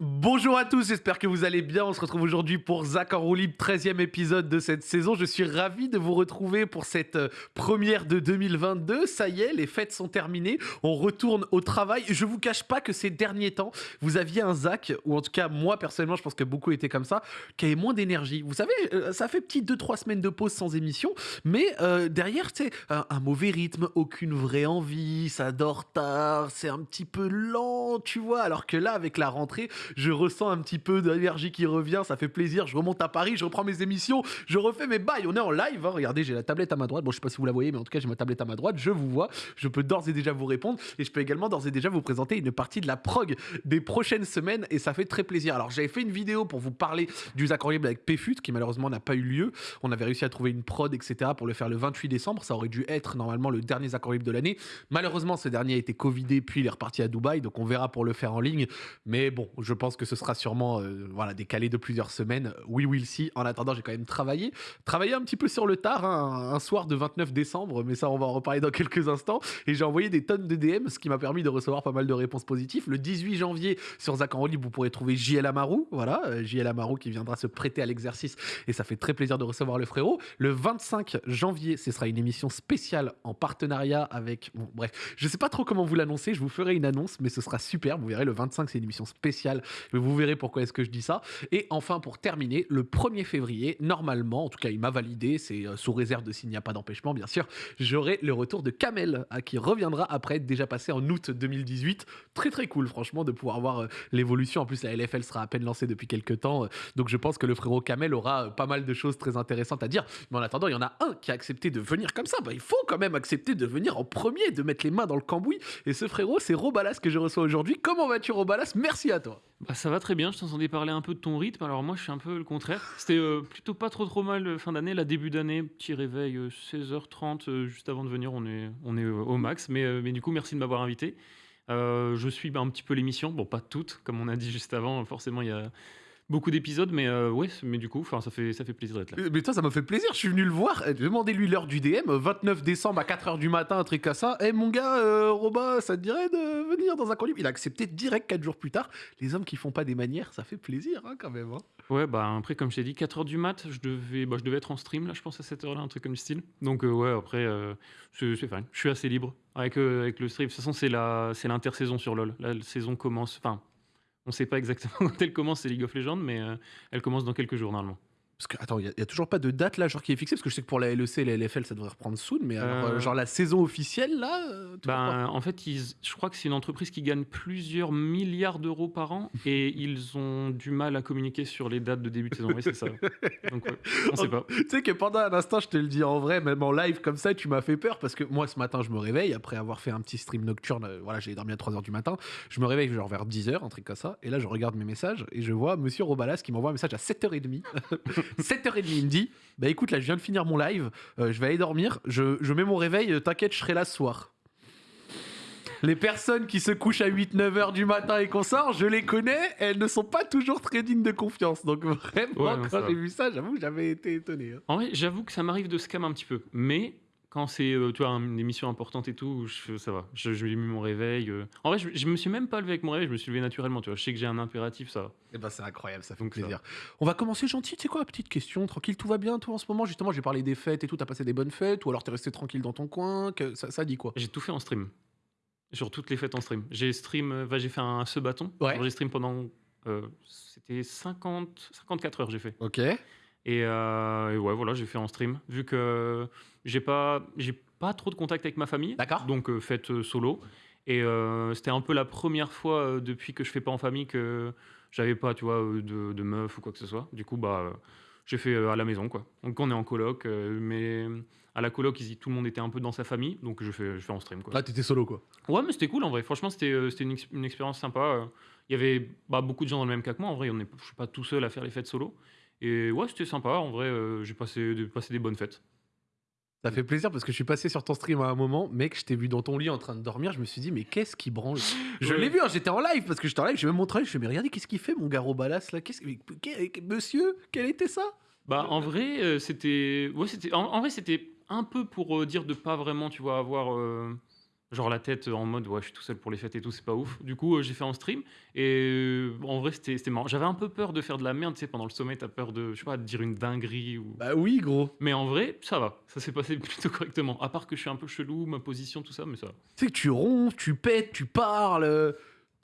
Bonjour à tous, j'espère que vous allez bien. On se retrouve aujourd'hui pour Zach en roue libre, 13e épisode de cette saison. Je suis ravi de vous retrouver pour cette euh, première de 2022. Ça y est, les fêtes sont terminées. On retourne au travail. Je vous cache pas que ces derniers temps, vous aviez un Zach, ou en tout cas, moi personnellement, je pense que beaucoup étaient comme ça, qui avait moins d'énergie. Vous savez, euh, ça fait petit 2-3 semaines de pause sans émission, mais euh, derrière, sais, un, un mauvais rythme, aucune vraie envie, ça dort tard, c'est un petit peu lent, tu vois. Alors que là, avec la rentrée, je ressens un petit peu d'énergie qui revient, ça fait plaisir. Je remonte à Paris, je reprends mes émissions, je refais mes bails. On est en live, hein. regardez, j'ai la tablette à ma droite. Bon, je sais pas si vous la voyez, mais en tout cas, j'ai ma tablette à ma droite. Je vous vois, je peux d'ores et déjà vous répondre et je peux également d'ores et déjà vous présenter une partie de la prog des prochaines semaines et ça fait très plaisir. Alors, j'avais fait une vidéo pour vous parler du Zach Libre avec PFUT qui malheureusement n'a pas eu lieu. On avait réussi à trouver une prod, etc. pour le faire le 28 décembre. Ça aurait dû être normalement le dernier Zach Libre de l'année. Malheureusement, ce dernier a été Covidé, puis il est reparti à Dubaï, donc on verra pour le faire en ligne. Mais bon, je pense que ce sera sûrement euh, voilà, décalé de plusieurs semaines. We will see. En attendant, j'ai quand même travaillé. Travaillé un petit peu sur le tard, hein, un soir de 29 décembre, mais ça, on va en reparler dans quelques instants. Et j'ai envoyé des tonnes de DM, ce qui m'a permis de recevoir pas mal de réponses positives. Le 18 janvier, sur Zach en vous pourrez trouver JL Amarou. Voilà, euh, JL Amarou qui viendra se prêter à l'exercice. Et ça fait très plaisir de recevoir le frérot. Le 25 janvier, ce sera une émission spéciale en partenariat avec. Bon, bref, je sais pas trop comment vous l'annoncer. Je vous ferai une annonce, mais ce sera super. Vous verrez, le 25, c'est une émission spéciale. Vous verrez pourquoi est-ce que je dis ça. Et enfin, pour terminer, le 1er février, normalement, en tout cas, il m'a validé, c'est euh, sous réserve de s'il n'y a pas d'empêchement, bien sûr, j'aurai le retour de Kamel, à qui reviendra après être déjà passé en août 2018. Très très cool, franchement, de pouvoir voir euh, l'évolution. En plus, la LFL sera à peine lancée depuis quelques temps, euh, donc je pense que le frérot Kamel aura pas mal de choses très intéressantes à dire. Mais en attendant, il y en a un qui a accepté de venir comme ça. Bah, il faut quand même accepter de venir en premier, de mettre les mains dans le cambouis. Et ce frérot, c'est Robalas que je reçois aujourd'hui. Comment vas-tu, Robalas? Merci à toi. Bah, ça va très bien, je t'entendais parler un peu de ton rythme, alors moi je suis un peu le contraire. C'était euh, plutôt pas trop trop mal euh, fin d'année, la début d'année, petit réveil euh, 16h30 euh, juste avant de venir, on est, on est au max, mais, mais du coup merci de m'avoir invité. Je suis bah, un petit peu l'émission, bon pas toute, comme on a dit juste avant, forcément il y a beaucoup d'épisodes, mais euh, ouais, mais du coup ça fait, ça fait plaisir d'être là. Euh, Mais toi, ça m'a fait plaisir. Je suis venu le voir. euh, Demandez-lui l'heure du DM. euh, 29 décembre à 4h du matin, un truc à ça. Eh mon gars, euh, Roba, ça te dirait de venir dans un coin libre? Il a accepté direct 4 jours plus tard. Les hommes qui font pas des manières, ça fait plaisir hein, quand même. hein. Ouais, bah après comme je t'ai dit, 4h du mat, je devais, bah, je devais être en stream là, je pense à cette heure-là, un truc comme le style. Donc euh, ouais, après, euh, c'est c'est fine, je suis assez libre avec, euh, avec le stream. De toute façon, c'est l'intersaison sur LoL. La saison commence, enfin... On sait pas exactement quand elle commence, c'est League of Legends, mais euh, elle commence dans quelques jours normalement. Parce que, attends, il y, a- toujours pas de date là, genre qui est fixée. Parce que je sais que pour la LEC et la LFL, ça devrait reprendre soon. Mais alors, Euh, euh, genre la saison officielle là euh, Ben, en fait, ils- je crois que c'est une entreprise qui gagne plusieurs milliards d'euros par an et ils ont du mal à communiquer sur les dates de début de saison. Oui, c'est ça. Donc, ouais, on sait pas. Tu sais que pendant un instant, je te le dis en vrai, même en live comme ça, tu m'as fait peur parce que moi ce matin, je me réveille après avoir fait un petit stream nocturne. Voilà, j'ai dormi à 3h du matin. Je me réveille genre vers 10h, un truc comme ça. Et là, je regarde mes messages et je vois monsieur Robalas qui m'envoie un message à 7h30. 7h30, il me dit Bah écoute, là, je viens de finir mon live, euh, je vais aller dormir. Je, je mets mon réveil, euh, t'inquiète, je serai là ce soir. Les personnes qui se couchent à 8-9 heures du matin et qu'on sort, je les connais, elles ne sont pas toujours très dignes de confiance. Donc vraiment, Ouais, non, quand va. j'ai vu ça, j'avoue, j'avais été étonné. hein. En vrai, j'avoue que ça m'arrive de scam un petit peu. Mais quand c'est euh, tu vois, une émission importante et tout, je, ça va. Je, je lui ai mis mon réveil. euh. En vrai, je, je me suis même pas levé avec mon réveil, je me suis levé naturellement. Tu vois. Je sais que j'ai un impératif, ça va. Eh ben c'est incroyable, ça fait Donc, ça plaisir. On va commencer gentil, tu sais quoi, petite question, tranquille, tout va bien toi en ce moment? Justement, j'ai parlé des fêtes et tout, t'as passé des bonnes fêtes ou alors t'es resté tranquille dans ton coin que, ça, ça dit quoi? J'ai tout fait en stream. Sur toutes les fêtes en stream. J'ai stream, euh, bah, j'ai fait un ce bâton. Ouais. J'ai stream pendant. euh, C'était 50, 54 heures, j'ai fait. Ok. Et, euh, et ouais, voilà, j'ai fait en stream. Vu que j'ai pas, j'ai pas trop de contact avec ma famille. D'accord. Donc, euh, fête euh, solo. Et euh, c'était un peu la première fois euh, depuis que je fais pas en famille que j'avais pas, tu vois, euh, de, de meuf ou quoi que ce soit. Du coup, bah, j'ai fait à la maison, quoi. Donc, on est en coloc, mais à la coloc, tout le monde était un peu dans sa famille. Donc, je fais, je fais en stream, quoi. Là, t'étais solo quoi. Ouais, mais c'était cool en vrai. Franchement, c'était c'était une, ex- une expérience sympa. Il y avait bah, beaucoup de gens dans le même cas que moi. En vrai, on est, je suis pas tout seul à faire les fêtes solo. Et ouais, c'était sympa. En vrai, j'ai passé, passé des bonnes fêtes. Ça fait plaisir parce que je suis passé sur ton stream à un moment, mec, je t'ai vu dans ton lit en train de dormir, je me suis dit, mais qu'est-ce qui branle? Je Ouais. l'ai vu, hein, j'étais en live parce que j'étais en live, j'ai même montré, je fais, mais regardez, qu'est-ce qu'il fait, mon gars Robalas là? Qu'est-ce... mais que- Monsieur, quel était ça? Bah, en vrai, euh, c'était. Ouais, c'était. En, en vrai, c'était un peu pour euh, dire de pas vraiment, tu vois, avoir. euh, Genre la tête en mode ouais, je suis tout seul pour les fêtes et tout, c'est pas ouf. Du coup, euh, j'ai fait en stream et euh, en vrai, c'était marrant. J'avais un peu peur de faire de la merde, tu sais, pendant le sommet, t'as peur de, je sais pas, de dire une dinguerie ou. Bah oui, gros. Mais en vrai, ça va, ça s'est passé plutôt correctement. À part que je suis un peu chelou, ma position, tout ça, mais ça va. Tu sais que tu ronfles, tu pètes, tu parles.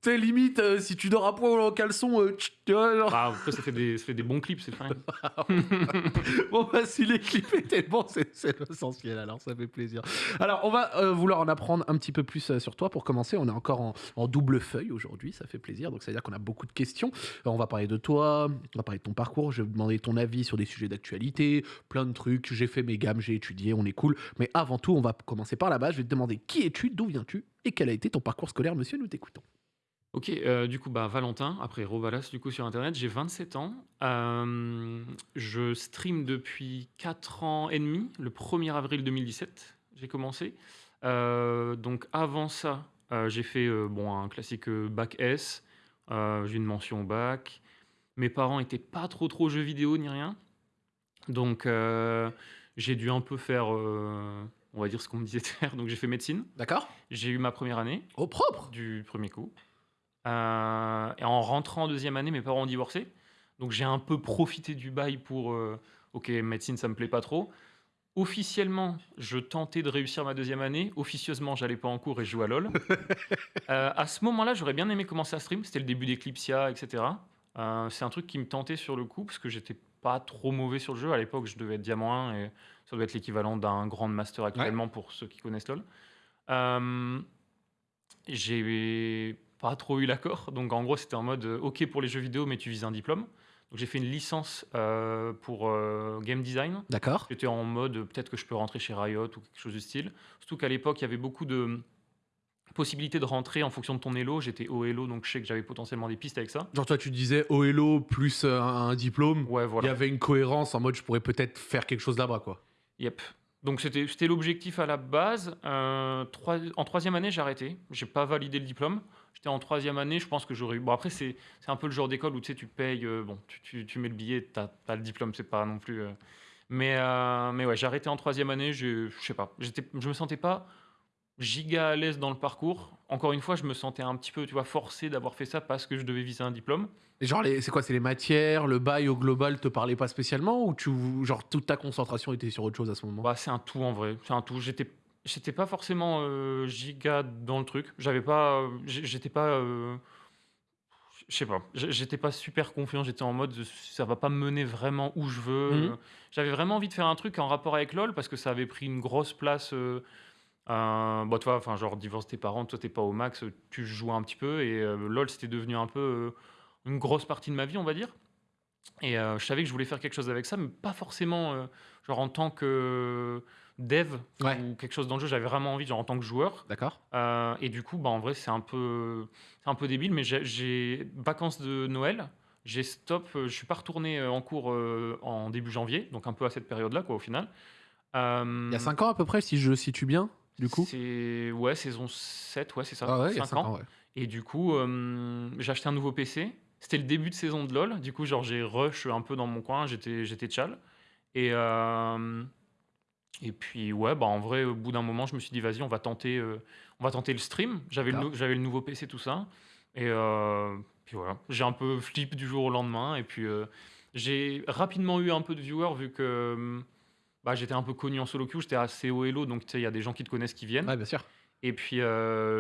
Tu sais, limite, euh, si tu dors à poil ou en caleçon, euh, tch, tu vois, genre. Ah, après, ça fait des, ça fait des bons clips, c'est fine. Bon, bah, si les clips étaient bons, c'est l'essentiel, alors ça fait plaisir. Alors, on va euh, vouloir en apprendre un petit peu plus euh, sur toi. Pour commencer, on est encore en, en double feuille aujourd'hui, ça fait plaisir. Donc, ça veut dire qu'on a beaucoup de questions. On va parler de toi, on va parler de ton parcours. Je vais demander ton avis sur des sujets d'actualité, plein de trucs. J'ai fait mes gammes, j'ai étudié, on est cool. Mais avant tout, on va commencer par la base. Je vais te demander qui es-tu, d'où viens-tu et quel a été ton parcours scolaire, monsieur. Nous t'écoutons. Ok, euh, du coup, bah, Valentin, après Rovalas, du coup, sur Internet, j'ai 27 ans. Euh, je stream depuis 4 ans et demi, le 1er avril 2017, j'ai commencé. Euh, donc avant ça, j'ai fait bon, un classique bac S, j'ai une mention au bac. Mes parents étaient pas trop trop jeux vidéo ni rien. Donc j'ai dû un peu faire, on va dire ce qu'on me disait de faire. Donc j'ai fait médecine. D'accord J'ai eu ma première année Au propre du premier coup. Euh, et en rentrant en deuxième année, mes parents ont divorcé. Donc j'ai un peu profité du bail pour euh, ok médecine ça me plaît pas trop. Officiellement, je tentais de réussir ma deuxième année. Officieusement, j'allais pas en cours et je jouais à LoL. Euh, à ce moment-là, j'aurais bien aimé commencer à stream. C'était le début d'Eclipsia, etc. C'est un truc qui me tentait sur le coup parce que j'étais pas trop mauvais sur le jeu. À l'époque, je devais être diamant 1 et ça doit être l'équivalent d'un grand master actuellement pour ceux qui connaissent LoL. J'ai pas trop eu l'accord. Donc en gros, c'était en mode euh, OK pour les jeux vidéo, mais tu vises un diplôme. Donc j'ai fait une licence euh, pour euh, game design. D'accord J'étais en mode peut-être que je peux rentrer chez Riot ou quelque chose du style. Surtout qu'à l'époque, il y avait beaucoup de possibilités de rentrer en fonction de ton elo. J'étais au elo, donc je sais que j'avais potentiellement des pistes avec ça. Genre, toi, tu disais OLO plus euh, un, un diplôme. Ouais, Il y voilà. avait une cohérence en mode je pourrais peut-être faire quelque chose là-bas, quoi. Yep. Donc c'était c'était l'objectif à la base. Euh, trois- en troisième année, j'ai arrêté. J'ai pas validé le diplôme. J'étais en troisième année, je pense que j'aurais eu... Bon après, c'est c'est un peu le genre d'école où tu sais, tu payes, euh, bon, tu, tu- tu mets le billet, t'as as le diplôme, c'est pas non plus... euh, Mais, euh, mais ouais, j'ai arrêté en troisième année, je je sais pas. j'étais- Je me sentais pas giga à l'aise dans le parcours. Encore une fois, je me sentais un petit peu, tu vois, forcé d'avoir fait ça parce que je devais viser un diplôme. Et genre, les- c'est quoi C'est les matières, le bail au global te parlait pas spécialement ou tu, genre toute ta concentration était sur autre chose à ce moment? Bah, c'est un tout en vrai, c'est un tout. J'étais, j'étais pas forcément euh, giga dans le truc. J'avais pas, euh, j'étais pas, euh, je sais pas, j'étais pas super confiant. J'étais en mode, ça va pas me mener vraiment où je veux. Mhm. J'avais vraiment envie de faire un truc en rapport avec LoL parce que ça avait pris une grosse place. Bah, toi, enfin, genre divorce tes parents, toi t'es pas au max, tu joues un petit peu et LoL c'était devenu un peu une grosse partie de ma vie, on va dire. Et je savais que je voulais faire quelque chose avec ça, mais pas forcément genre en tant que dev Ouais. ou quelque chose dans le jeu. J'avais vraiment envie, genre en tant que joueur. D'accord Euh, et du coup, bah, en vrai, c'est un peu, un peu débile, mais j'ai- vacances de Noël. J'ai stop, euh, je suis pas retourné euh, en cours euh, en début janvier, donc un peu à cette période-là, quoi, au final. Euh, Il y a 5 ans à peu près, si je le situe bien, du coup? C'est ouais, saison 7, ouais, c'est ça. Ah ouais, il y a cinq 5 ans, ouais. et du coup, j'ai acheté un nouveau PC. C'était le début de saison de LoL. Du coup, genre, j'ai rush un peu dans mon coin. J'étais, j'étais tchal. Et, et puis, ouais, bah, en vrai, au bout d'un moment, je me suis dit, vas-y, on va tenter, euh, on va tenter le stream. J'avais le, D'accord. nou- j'avais le nouveau PC, tout ça. Et euh, puis voilà, j'ai un peu flip du jour au lendemain. Et puis, euh, j'ai rapidement eu un peu de viewers vu que bah, j'étais un peu connu en solo queue. J'étais assez haut elo, donc il y a des gens qui te connaissent qui viennent. Ouais, bien sûr. Et puis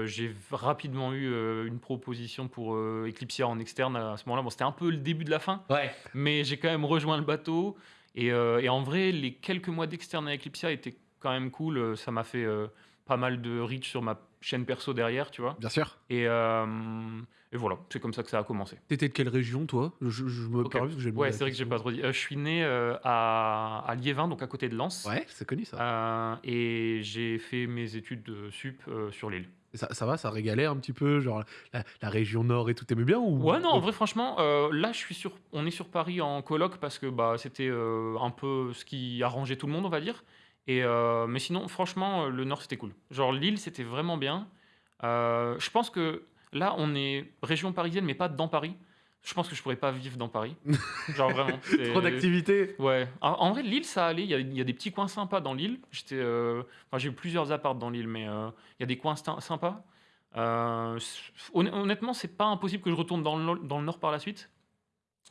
j'ai rapidement eu une proposition pour Eclipsia en externe à ce moment-là. Bon, c'était un peu le début de la fin, Ouais. mais j'ai quand même rejoint le bateau. Et, euh, et en vrai, les quelques mois d'externe à Eclipsia étaient quand même cool. Euh, Ça m'a fait euh, pas mal de reach sur ma chaîne perso derrière, tu vois. Bien sûr. Et, euh, et voilà, c'est comme ça que ça a commencé. T'étais de quelle région, toi? Je, je me Ok. permets parce que j'ai Ouais, c'est vrai que j'ai pas trop dit. Euh, je suis né euh, à, à Liévin, donc à côté de Lens. Ouais, c'est connu ça. Euh, et j'ai fait mes études de sup euh, sur l'île. Ça. Ça va, ça régalait un petit peu, genre la, la région nord et tout, t'aimais bien ou Ouais, non, en vrai, franchement, euh, là, je suis sur, on est sur Paris en coloc parce que bah, c'était euh, un peu ce qui arrangeait tout le monde, on va dire. Et, euh, mais sinon, franchement, le Nord, c'était cool. Genre, Lille, c'était vraiment bien. Je pense que là, on est région parisienne, mais pas dans Paris. Je pense que je pourrais pas vivre dans Paris. Genre vraiment. Trop d'activités. Ouais. En, vrai, Lille, ça allait. Il y, a, il y a des petits coins sympas dans l'île. J'étais, euh, enfin, j'ai eu plusieurs apparts dans l'île, mais euh, il y a des coins sympas. Euh, honnêtement, c'est pas impossible que je retourne dans le, nord- dans le nord par la suite.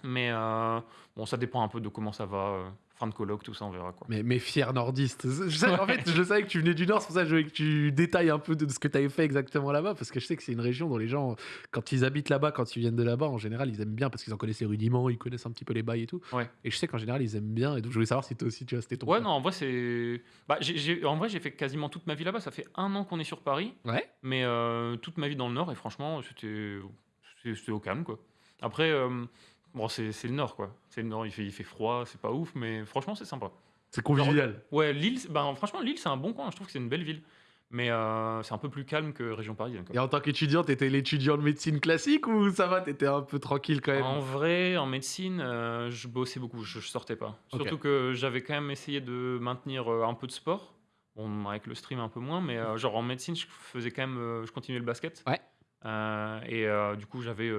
Mais euh, bon, ça dépend un peu de comment ça va. Fin de colloque, tout ça, on verra quoi. Mais, mais fier nordiste. Je sais- En fait, je savais que tu venais du Nord, c'est pour ça que je voulais que tu détailles un peu de ce que tu avais fait exactement là-bas, parce que je sais que c'est une région dont les gens, quand ils habitent là-bas, quand ils viennent de là-bas, en général, ils aiment bien parce qu'ils en connaissent les rudiments, ils connaissent un petit peu les bails et tout. Ouais. Et je sais qu'en général, ils aiment bien, et donc je voulais savoir si toi aussi, tu vois, c'était ton Ouais, non, en vrai, c'est. Bah, j'ai- en vrai, j'ai fait quasiment toute ma vie là-bas. Ça fait un an qu'on est sur Paris. Ouais. Mais euh, toute ma vie dans le Nord, et franchement, c'était c'était- c'était au calme, quoi. Après, euh, bon, c'est le Nord, quoi. C'est le Nord, il fait, il fait froid, c'est pas ouf, mais franchement, c'est sympa. C'est convivial. Ouais, Lille, bah, franchement, Lille, c'est un bon coin. Je trouve que c'est une belle ville. Mais euh, c'est un peu plus calme que région parisienne, quoi. Et en tant qu'étudiant, t'étais l'étudiant de médecine classique ou ça va, t'étais un peu tranquille quand même? En vrai, en médecine, euh, je bossais beaucoup, je, je sortais pas. Surtout que j'avais quand même essayé de maintenir euh, un peu de sport. Bon, avec le stream un peu moins, mais euh, genre en médecine, je faisais quand même, je continuais le basket. Ouais. Et du coup, j'avais,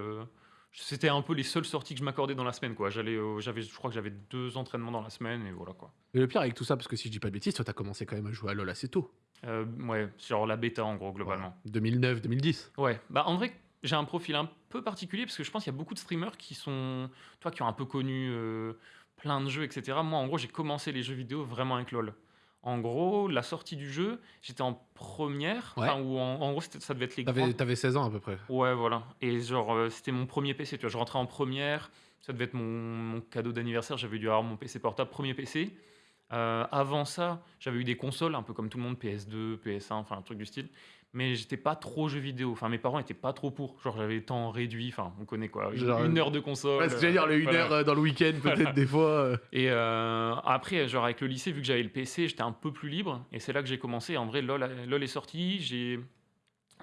c'était un peu les seules sorties que je m'accordais dans la semaine, quoi. J'allais, j'avais, je crois que j'avais deux entraînements dans la semaine, et voilà, quoi. Et le pire avec tout ça, parce que si je dis pas de bêtises, toi t'as commencé quand même à jouer à LoL assez tôt. Euh, ouais, genre la bêta en gros, globalement. 2009, 2010. Ouais, bah en vrai, j'ai un profil un peu particulier parce que je pense qu'il y a beaucoup de streamers qui sont, toi, qui ont un peu connu euh, plein de jeux, etc. Moi, en gros, j'ai commencé les jeux vidéo vraiment avec LoL. En gros, la sortie du jeu, j'étais en première, Ouais. ou en, en gros, ça devait être les T'avais grands- t'avais 16 ans à peu près. Ouais, voilà. Et genre, euh, c'était mon premier PC, tu vois. Je rentrais en première, ça devait être mon, mon cadeau d'anniversaire, j'avais dû avoir mon PC portable, premier PC. Euh, avant ça, j'avais eu des consoles, un peu comme tout le monde, PS2, PS1, enfin un truc du style. Mais j'étais pas trop jeu vidéo. Enfin, mes parents étaient pas trop pour. Genre, j'avais le temps réduit. Enfin, on connaît quoi. Une, Genre, une heure de console. Ouais, c'est j'allais dire, le 1 voilà. heure euh, dans le week-end, peut-être Voilà. des fois. euh. Et euh, après, genre avec le lycée, vu que j'avais le PC, j'étais un peu plus libre. Et c'est là que j'ai commencé. En vrai, LOL, LOL est sorti. J'ai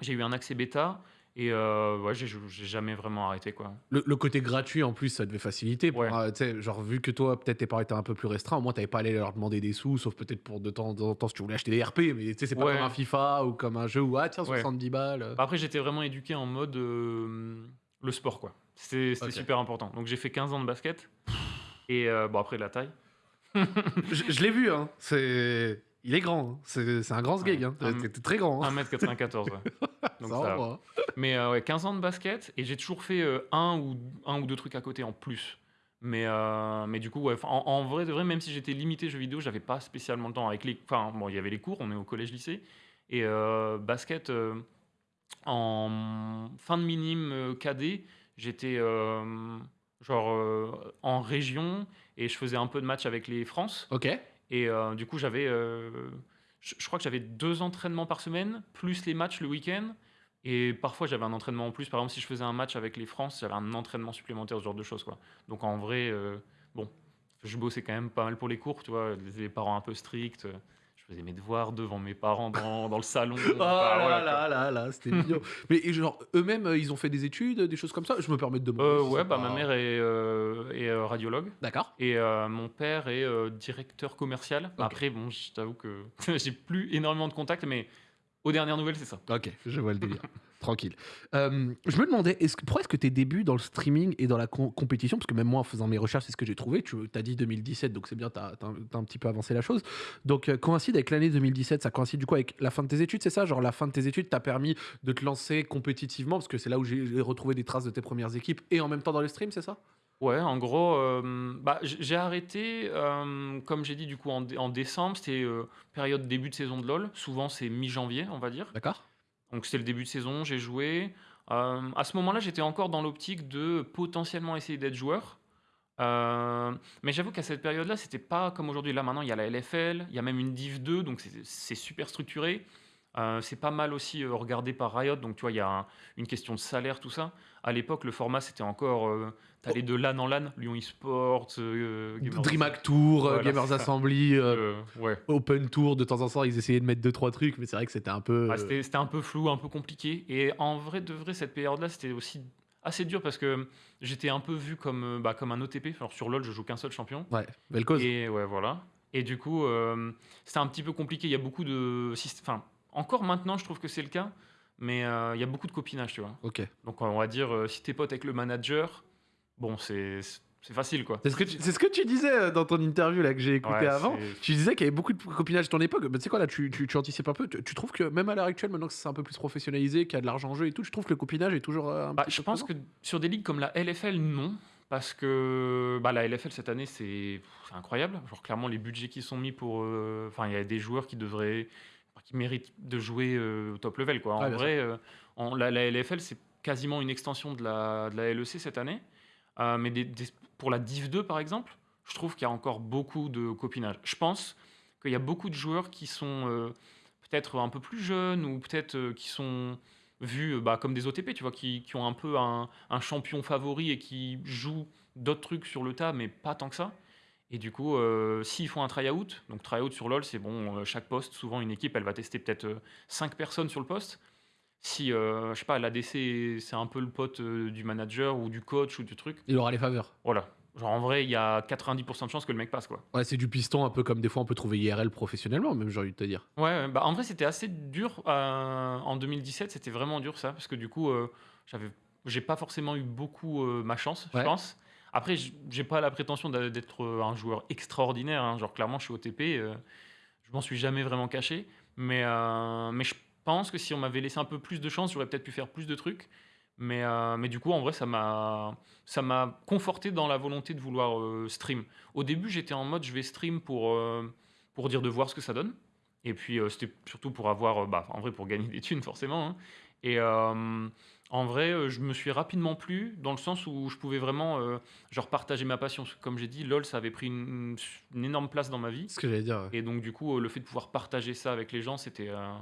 j'ai eu un accès bêta. Et euh, ouais, j'ai jamais vraiment arrêté quoi. Le, le côté gratuit en plus, ça devait faciliter. Pour, Ouais. euh, genre, vu que toi, peut-être tes parents étaient un peu plus restreints, au moins t'avais pas à aller leur demander des sous, sauf peut-être pour de temps en temps si tu voulais acheter des RP, mais tu sais, c'est pas Ouais. comme un FIFA ou comme un jeu où, ah tiens, Ouais. 70 balles. euh. Après, j'étais vraiment éduqué en mode euh, le sport, quoi. C'était super important. Donc, j'ai fait 15 ans de basket. Et euh, bon, après, la taille. Je, je l'ai vu, hein. C'est. Il est grand, hein. c'est un grand sgeg. Hein. T'es très grand. Hein. 1m94, ouais. Donc, Ça va. Mais euh, ouais, 15 ans de basket. Et j'ai toujours fait euh, un, ou, un ou deux trucs à côté en plus. Mais, euh, mais du coup, ouais, en, en vrai, de vrai, même si j'étais limité jeux vidéo, j'avais pas spécialement le temps. Avec les, enfin, bon, il y avait les cours, on est au collège-lycée. Et euh, basket, en fin de minime cadet, j'étais genre en région et je faisais un peu de match avec les France. Ok. Et du coup, j'avais, je crois que j'avais deux entraînements par semaine, plus les matchs le week-end. Et parfois, j'avais un entraînement en plus. Par exemple, si je faisais un match avec les France, j'avais un entraînement supplémentaire, ce genre de choses. Quoi. Donc en vrai, euh, bon, je bossais quand même pas mal pour les cours, tu vois, les parents un peu stricts. Je faisais mes devoirs devant mes parents dans, dans le salon. Oh Enfin, là là là là, c'était mignon. Mais et genre, eux-mêmes, euh, ils ont fait des études, des choses comme ça? Je me permets de demander. Euh, si ouais, bah, pas- ma mère est, euh, est, radiologue. D'accord. Et mon père est directeur commercial. Après, bon, je t'avoue que j'ai plus énormément de contacts, mais aux dernières nouvelles, c'est ça. Ok, je vois le délire. Tranquille. Euh, je me demandais, pourquoi est-ce que tes débuts dans le streaming et dans la com- compétition, parce que même moi en faisant mes recherches, c'est ce que j'ai trouvé, tu as dit 2017, donc c'est bien, tu as, un petit peu avancé la chose. Donc euh, coïncide avec l'année 2017, ça coïncide du coup avec la fin de tes études, c'est ça? Genre la fin de tes études t'a permis de te lancer compétitivement, parce que c'est là où j'ai j'ai retrouvé des traces de tes premières équipes, et en même temps dans le stream, c'est ça? Ouais, en gros, euh, bah, j- j'ai arrêté, euh, comme j'ai dit, du coup, en, dé- en décembre, c'était euh, période début de saison de LoL. Souvent, c'est mi-janvier, on va dire. D'accord Donc, c'était le début de saison, j'ai joué. À ce moment-là, j'étais encore dans l'optique de potentiellement essayer d'être joueur. Mais j'avoue qu'à cette période-là, c'était pas comme aujourd'hui. Là, maintenant, il y a la LFL, il y a même une Div 2, donc c'est- c'est super structuré. C'est pas mal aussi regardé par Riot, donc tu vois, il y a un- une question de salaire, tout ça. À l'époque, le format, c'était encore. Euh, T'allais de LAN en LAN, Lyon Esports, euh, DreamHack Tour, euh, Voilà, Gamers. Assembly, euh, Euh, ouais. Open Tour, de temps en temps, ils essayaient de mettre deux trois trucs, mais c'est vrai que c'était un peu. Ah, c'était un peu flou, un peu compliqué. Et en vrai, de vrai, cette période-là, c'était aussi assez dur parce que j'étais un peu vu comme, bah, comme un OTP. Alors sur LoL, je joue qu'un seul champion. Ouais, belle cause. Et ouais, voilà. Et du coup, c'était un petit peu compliqué. Il y a beaucoup de. Enfin, encore maintenant, je trouve que c'est le cas. Mais euh, il y a beaucoup de copinage, tu vois. Ok. Donc on va dire, euh, si t'es pote avec le manager, bon, c'est c'est facile, quoi. C'est ce, que tu- c'est ce que tu disais euh, dans ton interview là, que j'ai écouté Ouais, avant. Tu disais qu'il y avait beaucoup de copinage à ton époque. Mais tu sais quoi, là, tu, tu, tu anticipes un peu. Tu, tu trouves que même à l'heure actuelle, maintenant que c'est un peu plus professionnalisé, qu'il y a de l'argent en jeu et tout, tu trouves que le copinage est toujours un Bah, petit je peu pense présent que sur des ligues comme la LFL, non. Parce que bah, la LFL cette année, c'est incroyable. Genre, clairement, les budgets qui sont mis pour. euh, Enfin, il y a des joueurs qui devraient. Qui méritent de jouer euh, au top level. Quoi. En vrai, euh, en- la, la LFL, c'est quasiment une extension de la, de la LEC cette année. Euh, mais des- des- pour la Div 2, par exemple, je trouve qu'il y a encore beaucoup de copinage. Je pense qu'il y a beaucoup de joueurs qui sont euh, peut-être un peu plus jeunes ou peut-être euh, qui sont vus bah, comme des OTP, tu vois, qui, qui ont un peu un, un champion favori et qui jouent d'autres trucs sur le tas, mais pas tant que ça. Et du coup, euh, s'ils font un try-out, donc try-out sur LoL, c'est bon, euh, chaque poste, souvent une équipe, elle va tester peut-être 5 personnes sur le poste. Si, euh, je sais pas, l'ADC, c'est un peu le pote euh, du manager ou du coach ou du truc, Il aura les faveurs. voilà. Genre en vrai, il y a 90% de chances que le mec passe, quoi. Ouais, c'est du piston, un peu comme des fois on peut trouver IRL professionnellement, même j'ai envie de te dire. Ouais, bah en vrai, c'était assez dur euh, en 2017. C'était vraiment dur ça, parce que du coup, euh, j'avais, j'ai pas forcément eu beaucoup euh, ma chance, je pense. Après, j'ai pas la prétention d'être euh, un joueur extraordinaire. hein. Genre clairement, je suis OTP. euh, je m'en suis jamais vraiment caché. Mais, euh, mais je pense que si on m'avait laissé un peu plus de chance, j'aurais peut-être pu faire plus de trucs. Mais, euh, mais du coup, en vrai, ça m'a, conforté dans la volonté de vouloir stream. Au début, j'étais en mode je vais stream pour, pour dire de voir ce que ça donne. Et puis, c'était surtout pour avoir, bah, en vrai, pour gagner des thunes, forcément. hein. Et en vrai, euh, je me suis rapidement plu dans le sens où je pouvais vraiment, euh, genre, partager ma passion. Parce que, Comme j'ai dit, LoL, ça avait pris une, une énorme place dans ma vie. Ce que j'allais dire. ouais. Et donc, du coup, euh, le fait de pouvoir partager ça avec les gens, c'était, euh,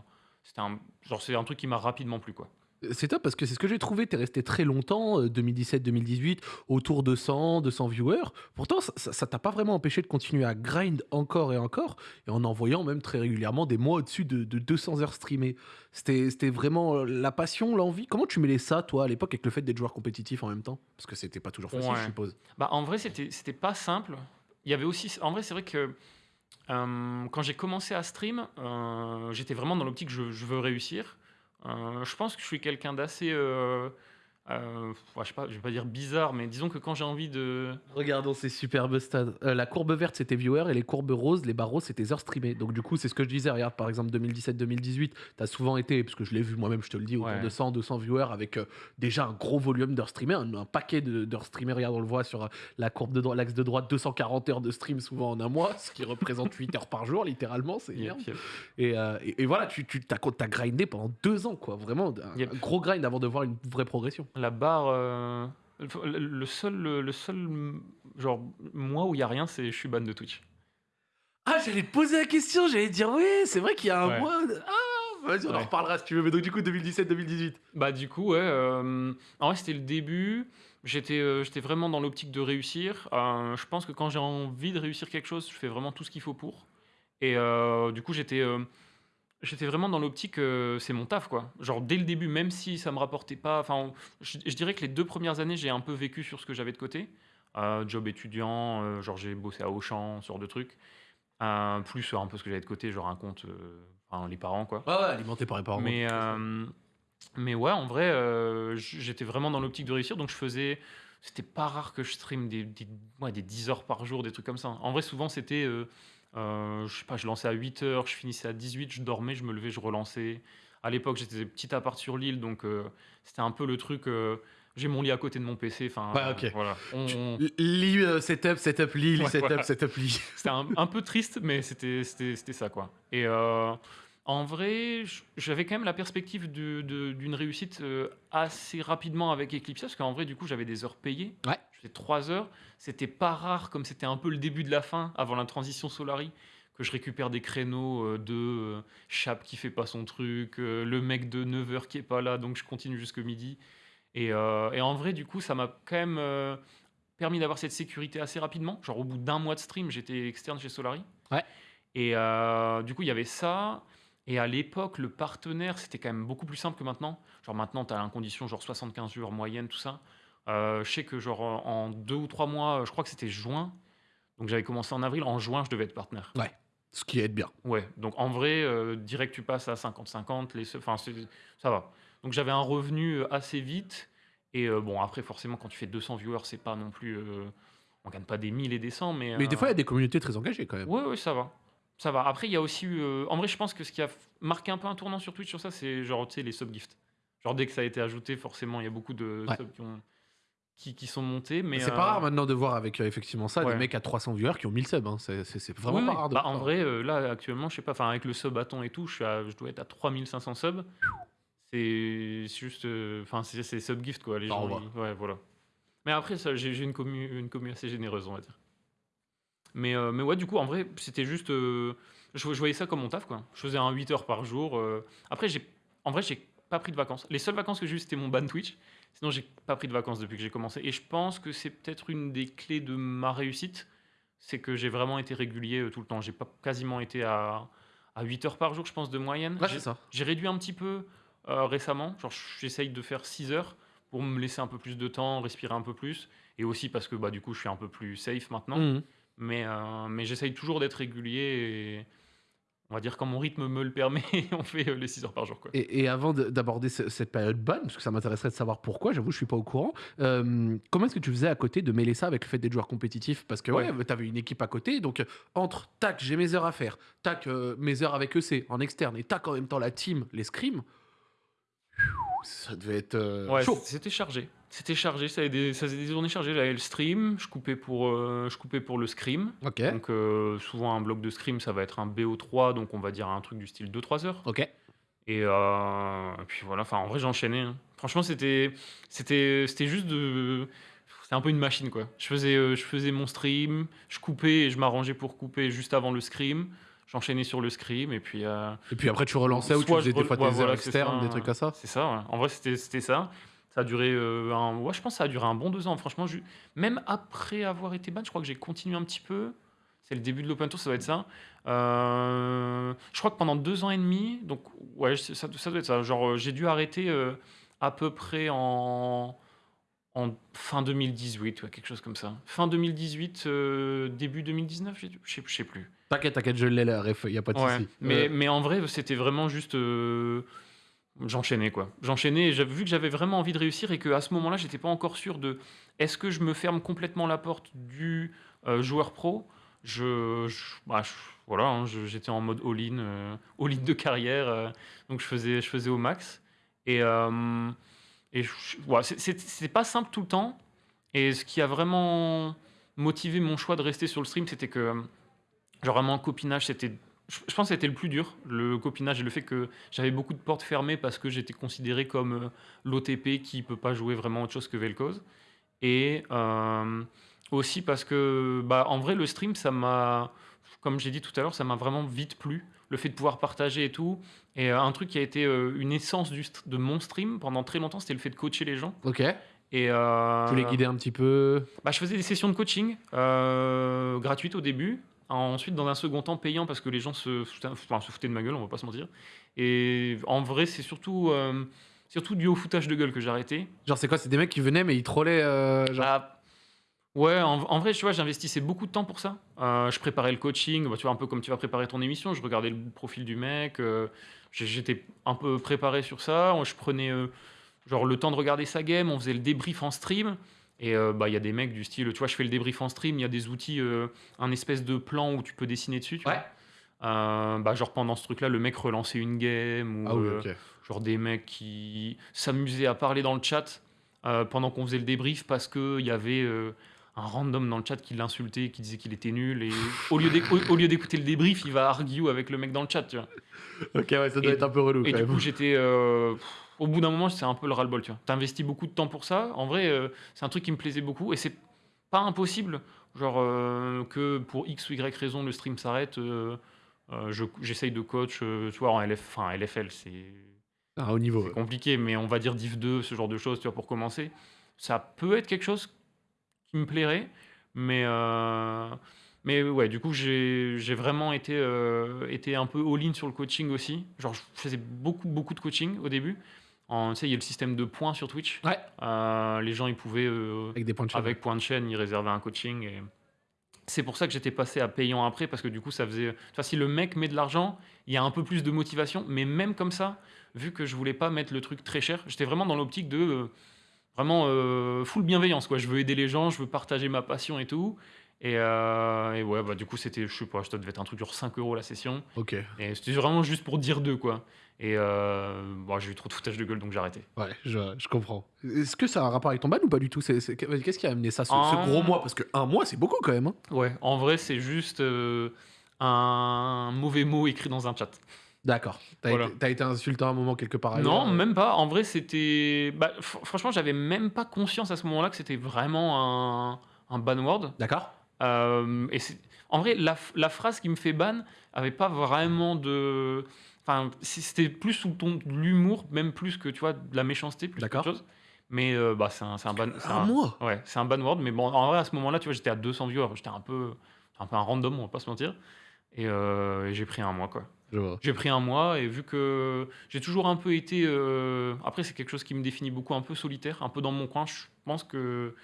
c'était un, genre, c'est un truc qui m'a rapidement plu, quoi. C'est top parce que c'est ce que j'ai trouvé. T'es resté très longtemps, euh, 2017-2018, autour de 100, 200 viewers. Pourtant, ça- t'a pas vraiment empêché de continuer à grind encore et encore, et en envoyant même très régulièrement des mois au-dessus de, de 200 heures streamées. C'était vraiment euh, la passion, l'envie. Comment tu mêlais ça, toi, à l'époque, avec le fait d'être joueur compétitif en même temps? Parce que c'était pas toujours facile, Ouais. je suppose. Bah, en vrai, c'était c'était pas simple. Il y avait aussi. En vrai, c'est vrai que euh, quand j'ai commencé à stream, euh, j'étais vraiment dans l'optique je, je veux réussir. Euh, je pense que je suis quelqu'un d'assez. Euh, je sais pas, je vais pas dire bizarre, mais disons que quand j'ai envie de. Regardons ces superbes stades. Euh, la courbe verte, c'était viewer, et les courbes roses, les roses, c'était heures streamées. Donc, du coup, c'est ce que je disais. Regarde, par exemple, 2017-2018, t'as souvent été, parce que je l'ai vu moi-même, je te le dis, autour Ouais. de 100, 200 viewers avec euh, déjà un gros volume d'heures streamées, un, un paquet d'heures streamées. Regarde, on le voit sur la courbe de l'axe de droite, 240 heures de stream souvent en un mois, ce qui représente 8 heures par jour, littéralement. C'est Yep. Et, et, et voilà, tu, tu t'as grindé pendant deux ans, quoi. Vraiment, un, Yep. un gros grind avant de voir une vraie progression. La barre. euh, le- seul, le seul genre mois où il y a rien, c'est je suis ban de Twitch. Ah, j'allais te poser la question, j'allais dire, oui, c'est vrai qu'il y a un Ouais. mois. de- Ah, vas-y, on en reparlera si tu veux. Mais donc, du coup, 2017-2018. Bah du coup ouais, euh, en vrai c'était le début. J'étais euh, j'étais vraiment dans l'optique de réussir. Euh, je pense que quand j'ai envie de réussir quelque chose, je fais vraiment tout ce qu'il faut pour. Et du coup j'étais j'étais vraiment dans l'optique euh, c'est mon taf quoi. Genre dès le début, même si ça me rapportait pas. Enfin je, je dirais que les deux premières années j'ai un peu vécu sur ce que j'avais de côté. Euh, job étudiant, euh, genre j'ai bossé à Auchan, ce genre de trucs. Plus un peu ce que j'avais de côté, genre un compte, enfin les parents quoi. Ouais, ouais, alimenté par les parents. Mais, mais ouais, en vrai, j'étais vraiment dans l'optique de réussir. Donc je faisais. C'était pas rare que je stream des, des, ouais, des 10 heures par jour, des trucs comme ça. En vrai, souvent, c'était. Euh, je sais pas, je lançais à 8 heures, je finissais à 18, je dormais, je me levais, je relançais. À l'époque, j'étais petit appart sur l'île, donc euh, c'était un peu le truc. euh, j'ai mon lit à côté de mon PC. Enfin, Ouais, ok. voilà. On- on- L- Lit euh, setup, setup lit, lit Ouais, setup, voilà. setup lit. C'était un, un peu triste, mais c'était c'était- c'était ça, quoi. Et euh, en vrai, j'avais quand même la perspective d'une réussite euh, assez rapidement avec Eclipse, parce qu'en vrai, du coup, j'avais des heures payées. Ouais. Je faisais trois heures. C'était pas rare, comme c'était un peu le début de la fin, avant la transition Solari, que je récupère des créneaux euh, de euh, Chap qui fait pas son truc, le mec de 9h qui est pas là, donc je continue jusque midi. Et, euh, et en vrai, du coup, ça m'a quand même permis d'avoir cette sécurité assez rapidement. Genre, au bout d'un mois de stream, j'étais externe chez Solari. Ouais. Et euh, du coup, il y avait ça. Et à l'époque, le partenaire, c'était quand même beaucoup plus simple que maintenant. Genre, maintenant, tu as une condition genre 75 jours moyenne, tout ça. Euh, je sais que, genre, en deux ou trois mois, je crois que c'était juin. Donc, j'avais commencé en avril. En juin, je devais être partenaire. Ce qui aide bien. Ouais, donc en vrai, euh, direct tu passes à 50-50, les, se- enfin, ça va. Donc j'avais un revenu euh, assez vite Et euh, bon, après, forcément, quand tu fais 200 viewers, c'est pas non plus. on gagne pas des 1000 et des 100, mais. Mais des fois, il y a des communautés très engagées quand même. Ouais, ouais, ça va. Ça va. Après, il y a aussi eu. euh, en vrai, je pense que ce qui a marqué un peu un tournant sur Twitch sur ça, c'est genre, tu sais, les subgifts. Genre, dès que ça a été ajouté, forcément, il y a beaucoup de Ouais. subs qui, ont- qui, qui sont montés. Mais C'est euh, pas rare maintenant de voir avec euh, effectivement ça ouais. des mecs à 300 viewers qui ont 1000 subs. hein. C'est c'est- c'est vraiment oui, pas oui. rare de Bah, voir en ça. vrai, euh, là, actuellement, je sais pas, enfin, avec le sub bâton et tout, je, suis à- je dois être à 3500 subs. C'est juste. euh, Enfin, c'est c'est subgift, quoi. Les Ça gens. ils- Ouais, voilà. Mais après, ça, j'ai j'ai une commu, une commu assez généreuse, on va dire. Mais, euh, mais ouais, du coup, en vrai, c'était juste. euh, je, je voyais ça comme mon taf, quoi. Je faisais un 8 heures par jour. euh. Après, j'ai, en vrai, j'ai pas pris de vacances. Les seules vacances que j'ai eues, c'était mon ban Twitch. Sinon, j'ai pas pris de vacances depuis que j'ai commencé. Et je pense que c'est peut-être une des clés de ma réussite. C'est que j'ai vraiment été régulier euh, tout le temps. J'ai pas quasiment été à, à 8 heures par jour, je pense, de moyenne. Ouais, J'ai- c'est ça. j'ai réduit un petit peu euh, récemment. Genre, j'essaye de faire 6 heures pour me laisser un peu plus de temps, respirer un peu plus. Et aussi parce que bah, du coup, je suis un peu plus safe maintenant. Mhm. Mais, euh, mais j'essaye toujours d'être régulier. Et on va dire quand mon rythme me le permet, on fait euh, les 6 heures par jour. Quoi. Et, et avant de- d'aborder ce- cette période ban, parce que ça m'intéresserait de savoir pourquoi, j'avoue, je suis pas au courant. euh, comment est-ce que tu faisais à côté de mêler ça avec le fait d'être joueur compétitif? Parce que ouais, Ouais. t'avais une équipe à côté, donc entre tac, j'ai mes heures à faire, tac, euh, mes heures avec EC en externe, et tac en même temps la team, les scrims. Ça devait être euh, Ouais, chaud. c'était chargé. C'était chargé, ça faisait des, ça faisait des journées chargées. J'avais le stream, je coupais pour, euh, je coupais pour le scrim. Ok, Donc euh, souvent un bloc de scrim, ça va être un BO3, donc on va dire un truc du style 2-3 heures. ok. Et, et puis voilà, enfin en vrai j'enchaînais. hein. Franchement c'était juste de c'était un peu une machine quoi. Je faisais je faisais mon stream, je coupais et je m'arrangeais pour couper juste avant le scrim. J'enchaînais sur le scrim et puis euh, Et puis après, tu relançais ou tu faisais des fois ouais, voilà, externes, ça, des trucs comme ça? C'est ça. ouais. En vrai c'était c'était ça. Ça a duré euh, un ouais, je pense que ça a duré un bon deux ans. Franchement, je- même après avoir été ban, je crois que j'ai continué un petit peu. C'est le début de l'open tour, ça doit être ça. Euh, je crois que pendant deux ans et demi, donc ouais, ça, ça doit être ça. Genre, j'ai dû arrêter à peu près en, en fin 2018, ouais, quelque chose comme ça. Fin 2018, euh, début 2019, j'ai dû- je sais, je sais plus. T'inquiète, t'inquiète, je l'ai la ref, y a pas de Ouais, souci. mais, Euh, mais en vrai, c'était vraiment juste. euh, J'enchaînais quoi. J'enchaînais vu que j'avais vraiment envie de réussir et qu'à ce moment-là, j'étais pas encore sûr de est-ce que je me ferme complètement la porte du euh, joueur pro? Je, je- bah, je- voilà, hein, j'étais en mode all-in, all-in de carrière, donc je faisais, je faisais au max. Et, et ouais, c'est pas simple tout le temps. Et ce qui a vraiment motivé mon choix de rester sur le stream, c'était que genre vraiment le copinage, c'était je pense que c'était le plus dur, le copinage et le fait que j'avais beaucoup de portes fermées parce que j'étais considéré comme euh, l'OTP qui peut pas jouer vraiment autre chose que Vel'Koz. Et euh, aussi parce que, bah, en vrai, le stream, ça m'a, comme j'ai dit tout à l'heure, ça m'a vraiment vite plu. Le fait de pouvoir partager et tout. Et euh, un truc qui a été une essence du de mon stream pendant très longtemps, c'était le fait de coacher les gens. Ok, Et euh, tu les guidais un petit peu? bah, je faisais des sessions de coaching euh, gratuites au début. Ensuite, dans un second temps, payant parce que les gens se foutaient, enfin, se foutaient de ma gueule, on va pas se mentir. Et en vrai, c'est surtout, euh, surtout dû au foutage de gueule que j'ai arrêté. Genre, c'est quoi? C'est des mecs qui venaient, mais ils trollaient. euh, genre... Bah, ouais, en, en vrai, tu vois, j'investissais beaucoup de temps pour ça. Euh, je préparais le coaching, bah, tu vois, un peu comme tu vas préparer ton émission. Je regardais le profil du mec. euh, J'étais un peu préparé sur ça. Je prenais euh, genre le temps de regarder sa game. On faisait le débrief en stream. Et euh, bah, il y a des mecs du style, tu vois, je fais le débrief en stream. Il y a des outils, euh, un espèce de plan où tu peux dessiner dessus. Tu Ouais. vois. Euh, bah, genre pendant ce truc-là, le mec relançait une game ou Ah oui, genre des mecs qui s'amusaient à parler dans le chat pendant qu'on faisait le débrief parce qu'il y avait un random dans le chat qui l'insultait, qui disait qu'il était nul. Et au lieu d'écouter le débrief, il va argue avec le mec dans le chat. Tu vois. Ok, ouais, ça doit Et- être un peu relou Et quand du même. coup, j'étais. euh, au bout d'un moment, c'est un peu le ras-le-bol. Tu as investi beaucoup de temps pour ça. En vrai, euh, c'est un truc qui me plaisait beaucoup. Et c'est pas impossible, genre, euh, que pour X ou Y raison, le stream s'arrête. euh, euh, je- J'essaye de coach, tu vois, en LF, enfin, LFL, c'est Ah, au niveau. c'est compliqué, mais on va dire Div 2, ce genre de choses, tu vois, pour commencer. Ça peut être quelque chose qui me plairait, mais, mais ouais, du coup, j'ai j'ai vraiment été, euh, été un peu all-in sur le coaching aussi. Genre, je faisais beaucoup, beaucoup de coaching au début. En- Tu sais, il y a le système de points sur Twitch. Ouais. Euh, les gens, ils pouvaient, euh, Avec des points de chaîne. avec point de chaîne, ils réservaient un coaching. Et... C'est pour ça que j'étais passé à payant après, parce que du coup, ça faisait. Vois, si le mec met de l'argent, il y a un peu plus de motivation. Mais même comme ça, vu que je voulais pas mettre le truc très cher, j'étais vraiment dans l'optique de. euh, vraiment full bienveillance, quoi. Je veux aider les gens, je veux partager ma passion et tout. Et, euh, et ouais, bah, du coup, c'était, je sais pas, ça devait être un truc genre 5 euros la session. Ok. Et c'était vraiment juste pour dire deux, quoi. Et euh, bon, j'ai eu trop de foutage de gueule, donc j'ai arrêté. Ouais, je, je comprends. Est-ce que ça a un rapport avec ton ban ou pas du tout? Qu'est-ce qui a amené ça, ce, ce gros mois? Parce que un mois, c'est beaucoup quand même. hein. Ouais, en vrai, c'est juste euh, un mauvais mot écrit dans un chat. D'accord. T'as Voilà. été, été insulté à un moment quelque part Non, même pas. En vrai, c'était. Bah, fr- franchement, j'avais même pas conscience à ce moment-là que c'était vraiment un, un ban word. D'accord. Euh, et en vrai, la, phrase qui me fait ban avait pas vraiment de. Enfin, c'était plus sous le ton de l'humour, même plus que tu vois de la méchanceté, plus qu'autre chose. Mais euh, bah, c'est un, un ban. Un mois Ouais, c'est un ban word. Mais bon, en vrai, à ce moment-là, tu vois, j'étais à 200 viewers. J'étais un peu, un peu un random, on va pas se mentir. Et, euh, et j'ai pris un mois, quoi. J'ai pris un mois et vu que j'ai toujours un peu été. euh, Après, c'est quelque chose qui me définit beaucoup, un peu solitaire, un peu dans mon coin. Je pense que.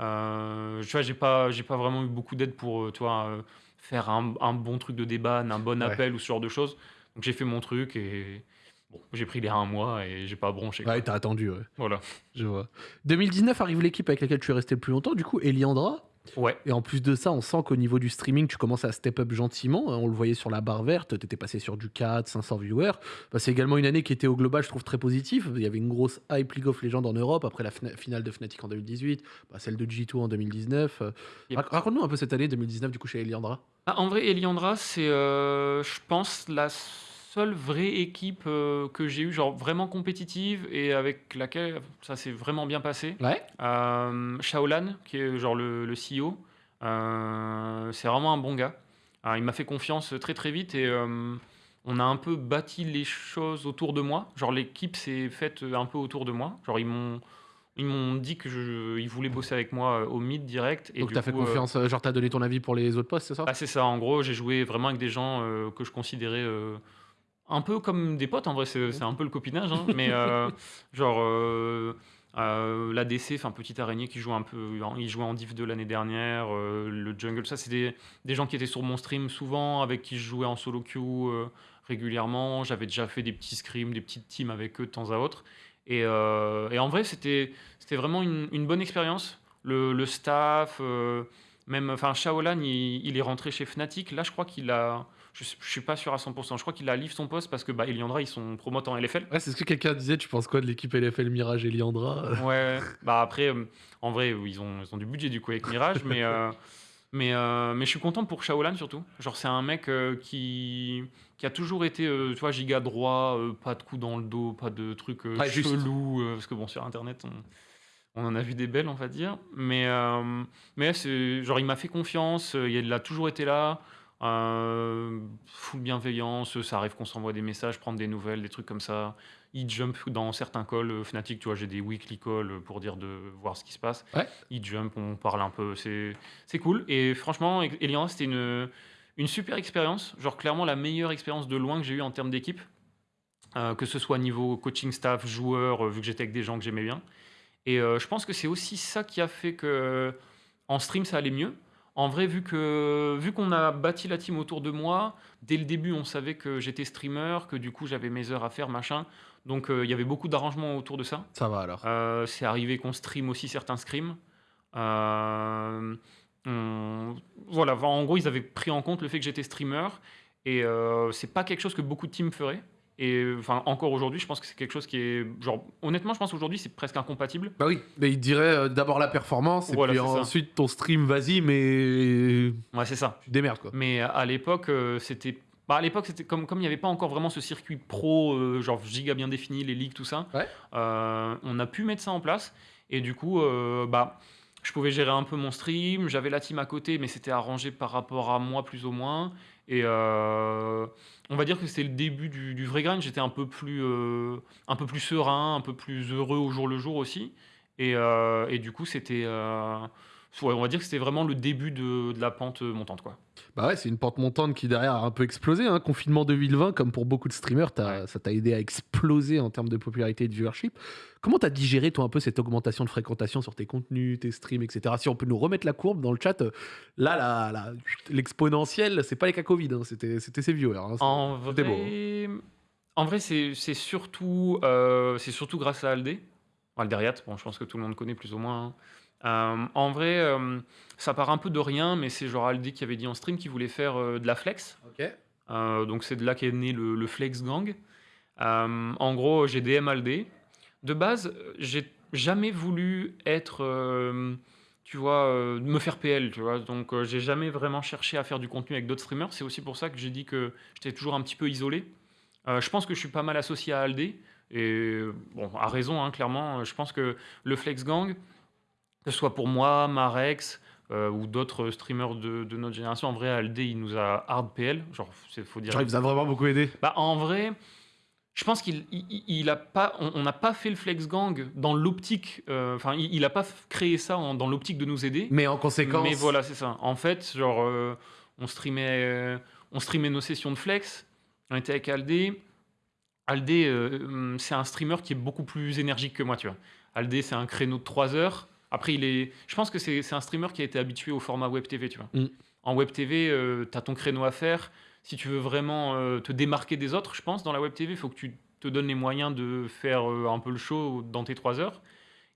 Euh, tu vois, j'ai pas, j'ai pas vraiment eu beaucoup d'aide pour, euh, tu vois, euh, faire un, un bon truc de débat, un bon Ouais. appel ou ce genre de choses. Donc j'ai fait mon truc et. Bon, j'ai pris les un mois et j'ai pas bronché. quoi. Ouais, t'as attendu, ouais. Voilà. Je vois. 2019 arrive l'équipe avec laquelle tu es resté le plus longtemps, du coup, Eliandra. Ouais. Et en plus de ça, on sent qu'au niveau du streaming, tu commences à step up gentiment. hein, On le voyait sur la barre verte, tu étais passé sur du 4, 500 viewers. Bah, c'est également une année qui était au global, je trouve, très positive. Il y avait une grosse hype League of Legends en Europe, après la fina- finale de Fnatic en 2018, bah, celle de G2 en 2019. Euh, Yep. rac- Raconte-nous un peu cette année 2019, du coup, chez Eliandra. Ah, en vrai, Eliandra, c'est, euh, je pense, la seule vraie équipe euh, que j'ai eue, genre vraiment compétitive et avec laquelle ça s'est vraiment bien passé. Ouais. Euh, Shaolan, qui est genre le, le CEO, euh, c'est vraiment un bon gars. Alors, il m'a fait confiance très très vite et euh, on a un peu bâti les choses autour de moi. Genre l'équipe s'est faite un peu autour de moi. Genre ils m'ont ils m'ont dit que je, ils voulaient bosser avec moi euh, au mid direct. Et Donc, t'as fait euh, confiance, euh, genre, t'as donné ton avis pour les autres postes, c'est ça? Ah, c'est ça, en gros, j'ai joué vraiment avec des gens euh, que je considérais euh, un peu comme des potes, en vrai, c'est un peu le copinage, hein, mais euh, genre euh, euh, l'ADC, enfin Petite Araignée qui joue un peu, il jouait en div de l'année dernière, euh, le jungle, ça c'est des, des gens qui étaient sur mon stream souvent, avec qui je jouais en solo queue euh, régulièrement, j'avais déjà fait des petits scrims, des petites teams avec eux de temps à autre, et, et en vrai c'était c'était vraiment une, une bonne expérience, le, le staff... même, enfin, Shaolan, il, il est rentré chez Fnatic. Là, je crois qu'il a. Je, je suis pas sûr à 100%. Je crois qu'il a livré son poste parce que bah, Eliandra, ils sont promotes en LFL. Ouais, c'est ce que quelqu'un disait. Tu penses quoi de l'équipe LFL Mirage Eliandra? Ouais. bah après, euh, en vrai, ils ont, ils ont du budget du coup avec Mirage, mais. euh, mais, euh, mais je suis content pour Shaolan surtout. Genre, c'est un mec euh, qui, qui a toujours été, euh, tu vois, giga droit, pas de coups dans le dos, pas de trucs juste. chelous. parce que bon, sur internet, on, on en a vu des belles, on va dire. Mais, euh, mais genre, il m'a fait confiance, euh, il a toujours été là. Euh, full bienveillance, ça arrive qu'on s'envoie des messages, prendre des nouvelles, des trucs comme ça. Il jump dans certains calls euh, Fnatic, tu vois, j'ai des weekly calls pour dire de voir ce qui se passe. Ouais. Il jump, on parle un peu, c'est cool. Et franchement, Elian, c'était une, une super expérience, genre clairement la meilleure expérience de loin que j'ai eue en termes d'équipe. Que ce soit niveau coaching staff, joueur, vu que j'étais avec des gens que j'aimais bien. Et euh, je pense que c'est aussi ça qui a fait que en stream ça allait mieux. En vrai, vu que vu qu'on a bâti la team autour de moi, dès le début on savait que j'étais streamer, que du coup j'avais mes heures à faire, machin. Donc euh, il y avait beaucoup d'arrangements autour de ça. Ça va alors. Euh, c'est arrivé qu'on stream aussi certains scrims. Euh, on- Voilà, en gros, ils avaient pris en compte le fait que j'étais streamer. Et euh, c'est pas quelque chose que beaucoup de teams feraient. Et enfin, encore aujourd'hui, je pense que c'est quelque chose qui est. Genre, honnêtement, je pense qu'aujourd'hui, c'est presque incompatible. Bah oui, mais il dirait euh, d'abord la performance et Voilà, puis c'est ça. ensuite ton stream, vas-y, mais Ouais, c'est ça. tu te démerdes quoi. Mais à l'époque, euh, c'était. Bah, à l'époque, c'était comme comme il n'y avait pas encore vraiment ce circuit pro, euh, genre giga bien défini, les ligues, tout ça. Ouais. euh, on a pu mettre ça en place. Et du coup, euh, bah, je pouvais gérer un peu mon stream. J'avais la team à côté, mais c'était arrangé par rapport à moi, plus ou moins. Et euh, on va dire que c'était le début du, vrai grind. J'étais un peu plus, euh, un peu plus serein, un peu plus heureux au jour le jour aussi. Et, euh, du coup, c'était, ouais, on va dire que c'était vraiment le début de, de la pente montante, quoi. Bah ouais, c'est une pente montante qui derrière a un peu explosé. Hein. Confinement 2020, comme pour beaucoup de streamers, ça t'a aidé à exploser en termes de popularité et de viewership. Comment t'as digéré toi un peu cette augmentation de fréquentation sur tes contenus, tes streams, etc. Si on peut nous remettre la courbe dans le chat, là, la- la- l'exponentiel, c'est pas les cas Covid, hein, c'était c'était ses viewers. hein. En C'était beau, vrai, en vrai c'est surtout, euh, c'est surtout grâce à Aldé. Alderiat, bon, je pense que tout le monde connaît plus ou moins. Euh, en vrai, euh, ça part un peu de rien, mais c'est genre Aldi qui avait dit en stream qu'il voulait faire euh, de la flex. Donc c'est de là qu'est né le, le Flex Gang. En gros, j'ai DM Aldé. De base, j'ai jamais voulu être, tu vois, me faire PL, tu vois. Donc j'ai jamais vraiment cherché à faire du contenu avec d'autres streamers. C'est aussi pour ça que j'ai dit que j'étais toujours un petit peu isolé. Je pense que je suis pas mal associé à Aldé. Et bon, à raison, hein, clairement. Je pense que le Flex Gang, que ce soit pour moi, Marex euh, ou d'autres streamers de, de notre génération, en vrai, Aldé, il nous a hard PL. Genre, faut dire. Genre, il vous a vraiment beaucoup aidé. Bah, en vrai, je pense qu'il il, il a pas, on n'a pas fait le Flex Gang dans l'optique. euh, Enfin, il, il a pas créé ça en- dans l'optique de nous aider. Mais en conséquence. Mais voilà, c'est ça. En fait, genre, euh, on streamait, euh, on streamait nos sessions de flex. On était avec Aldé. Aldé, c'est un streamer qui est beaucoup plus énergique que moi, tu vois. Aldé, c'est un créneau de 3 heures. Après, il est. Je pense que c'est un streamer qui a été habitué au format web TV, tu vois. Mm. En web TV, tu as ton créneau à faire. Si tu veux vraiment euh, te démarquer des autres, je pense, dans la web TV, il faut que tu te donnes les moyens de faire euh, un peu le show dans tes 3 heures.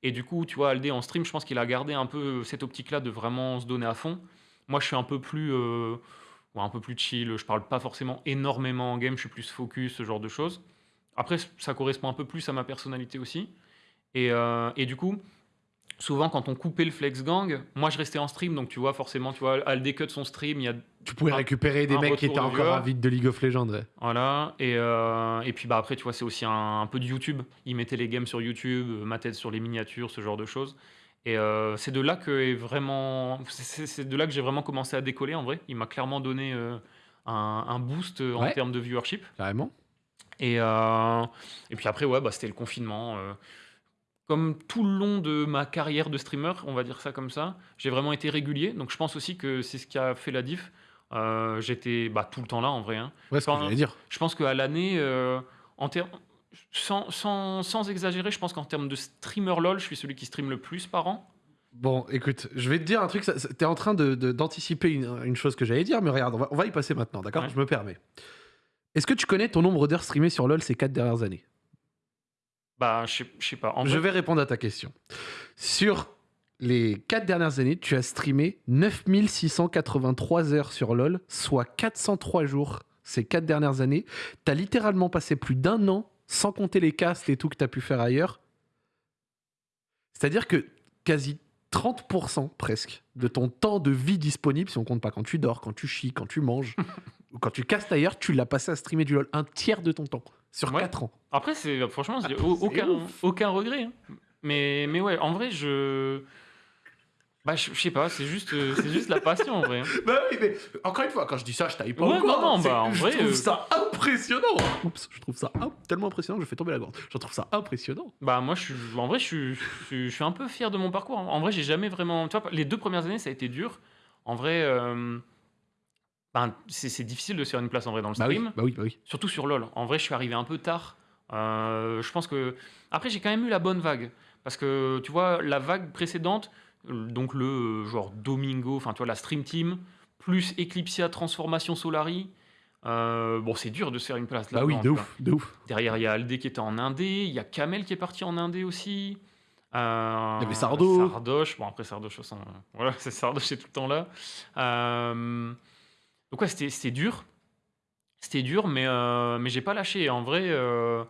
Et du coup, tu vois, Aldé en stream, je pense qu'il a gardé un peu cette optique-là de vraiment se donner à fond. Moi, je suis un peu plus, euh, un peu plus chill. Je parle pas forcément énormément en game. Je suis plus focus, ce genre de choses. Après, ça correspond un peu plus à ma personnalité aussi. Et, euh, et du coup, souvent, quand on coupait le Flex Gang, moi, je restais en stream. Donc, tu vois, forcément, tu vois, Aldé cut son stream. Il y a Tu pouvais un- récupérer des mecs qui étaient encore avides de League of Legends. ouais. Voilà, et, euh, et puis bah après, tu vois, c'est aussi un, un peu de YouTube. Ils mettaient les games sur YouTube, euh, ma tête sur les miniatures, ce genre de choses. Et euh, c'est de là que est vraiment, c'est- de là que j'ai vraiment commencé à décoller en vrai. Il m'a clairement donné euh, un, un boost en Ouais. termes de viewership. Carrément. Et, et puis après, ouais, bah, c'était le confinement. Comme tout le long de ma carrière de streamer, on va dire ça comme ça, j'ai vraiment été régulier. Donc je pense aussi que c'est ce qui a fait la diff. Euh, J'étais bah, tout le temps là en vrai. hein. Ouais, ce que dire. Je pense qu'à l'année, euh, en sans, sans, sans exagérer, je pense qu'en termes de streamer LOL, je suis celui qui stream le plus par an. Bon, écoute, je vais te dire un truc. T'es en train de- de- d'anticiper une, une chose que j'allais dire, mais regarde, on va, on va y passer maintenant, d'accord? Ouais. Je me permets. Est-ce que tu connais ton nombre d'heures streamées sur LoL ces quatre dernières années? Bah, je sais- je sais pas. En Je vrai, vais répondre à ta question. Sur les quatre dernières années, tu as streamé 9683 heures sur LoL, soit 403 jours ces quatre dernières années. Tu as littéralement passé plus d'un an, sans compter les castes et tout que tu as pu faire ailleurs. C'est-à-dire que quasi 30% presque de ton temps de vie disponible, si on compte pas quand tu dors, quand tu chies, quand tu manges, ou quand tu castes ailleurs, tu l'as passé à streamer du LoL. Un tiers de ton temps, sur Ouais. 4 ans. après, c'est franchement, Ah, aucun, regret. hein. Mais, mais ouais, en vrai, je. Bah, je je sais pas, c'est juste, euh, c'est juste la passion en vrai. hein. Bah oui, mais encore une fois, quand je dis ça, je taille pas Ouais, corps, non, non, C'est- bah, en je vrai, trouve euh, ça impressionnant. Oups, je trouve ça im- tellement impressionnant que je fais tomber la gorge. Je trouve ça impressionnant. Bah, moi, je suis, en vrai, je suis, je suis, je suis un peu fier de mon parcours. En vrai, j'ai jamais vraiment. Tu vois, les deux premières années, ça a été dur. En vrai, euh, ben, c'est difficile de se faire une place en vrai dans le Bah oui, stream. bah oui, bah oui. Surtout sur LoL. En vrai, je suis arrivé un peu tard. Euh, je pense que. Après, j'ai quand même eu la bonne vague. Parce que, tu vois, la vague précédente, euh, donc le euh, genre Domingo, enfin, tu vois, la Stream Team, plus Eclipsia Transformation Solari. euh, bon, c'est dur de se faire une place là. Bah oui, de ouf, de ouf. Derrière, il y a Aldé qui était en Indé. Il y a Kamel qui est parti en Indé aussi. Euh, Il y avait Sardo. Sardoche. Bon, après, Sardoche, voilà, c'est Sardoche, c'est tout le temps là. Euh, donc, ouais, c'était dur. C'était dur, mais, euh, mais j'ai pas lâché. En vrai, euh,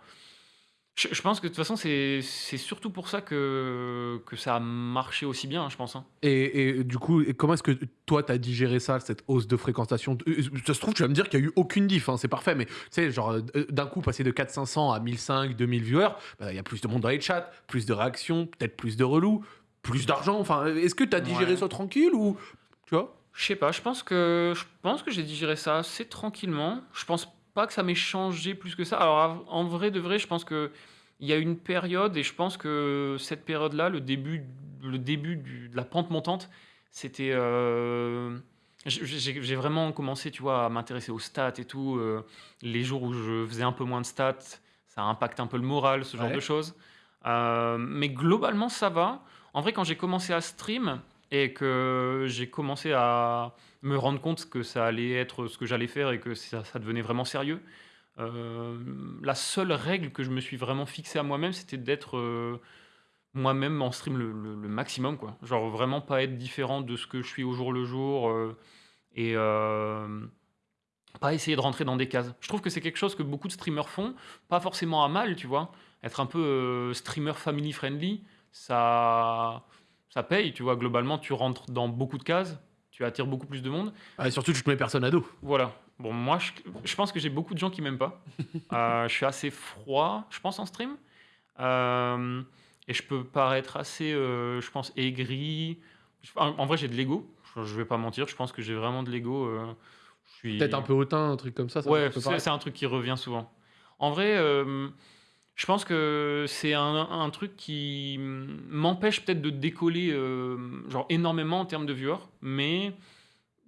je, je pense que de toute façon, c'est surtout pour ça que, que ça a marché aussi bien, je pense. hein. Et, et du coup, comment est-ce que toi, t'as digéré ça, cette hausse de fréquentation? Euh, Ça se trouve, tu vas me dire qu'il n'y a eu aucune diff, hein, c'est parfait, mais tu sais, genre, euh, d'un coup, passer de 4500 à 1500, 2000 viewers, bah, il y a plus de monde dans les chats, plus de réactions, peut-être plus de relous, plus d'argent. Enfin, est-ce que t'as digéré Ouais. ça tranquille ou. Tu vois? Je sais pas, je pense que je pense que j'ai digéré ça assez tranquillement. Je pense pas que ça m'ait changé plus que ça. Alors av- en vrai de vrai, je pense que il y a une période et je pense que cette période-là, le début le début du- de la pente montante, c'était euh, j'ai j'ai- j'ai vraiment commencé, tu vois, à m'intéresser aux stats et tout. euh, les jours où je faisais un peu moins de stats, ça impacte un peu le moral, ce genre Ouais. de choses. Euh, mais globalement, ça va. En vrai, quand j'ai commencé à stream et que j'ai commencé à me rendre compte que ça allait être ce que j'allais faire et que ça, devenait vraiment sérieux, euh, la seule règle que je me suis vraiment fixée à moi-même, c'était d'être euh, moi-même en stream le maximum, quoi. Genre vraiment pas être différent de ce que je suis au jour le jour, heu et pas essayer de rentrer dans des cases. Je trouve que c'est quelque chose que beaucoup de streamers font, pas forcément à mal, tu vois? Être un peu, streamer family friendly, ça ça paye, tu vois? Globalement, tu rentres dans beaucoup de cases, tu attires beaucoup plus de monde. Ah, et surtout, tu te mets personne à dos. Voilà. Bon, moi, je je pense que j'ai beaucoup de gens qui m'aiment pas. Heu, je suis assez froid, je pense, en stream. Hem et je peux paraître assez, heu, je pense, aigri. En en vrai, j'ai de l'ego, je je vais pas mentir, je pense que j'ai vraiment de l'ego, je Peut-être suis un peu hautain, un truc comme ça, ça ouais, c'est un truc qui revient souvent. En vrai, je pense que c'est un un truc qui, mmh, m'empêche peut-être de décoller, hem, genre énormément en termes de viewers, mais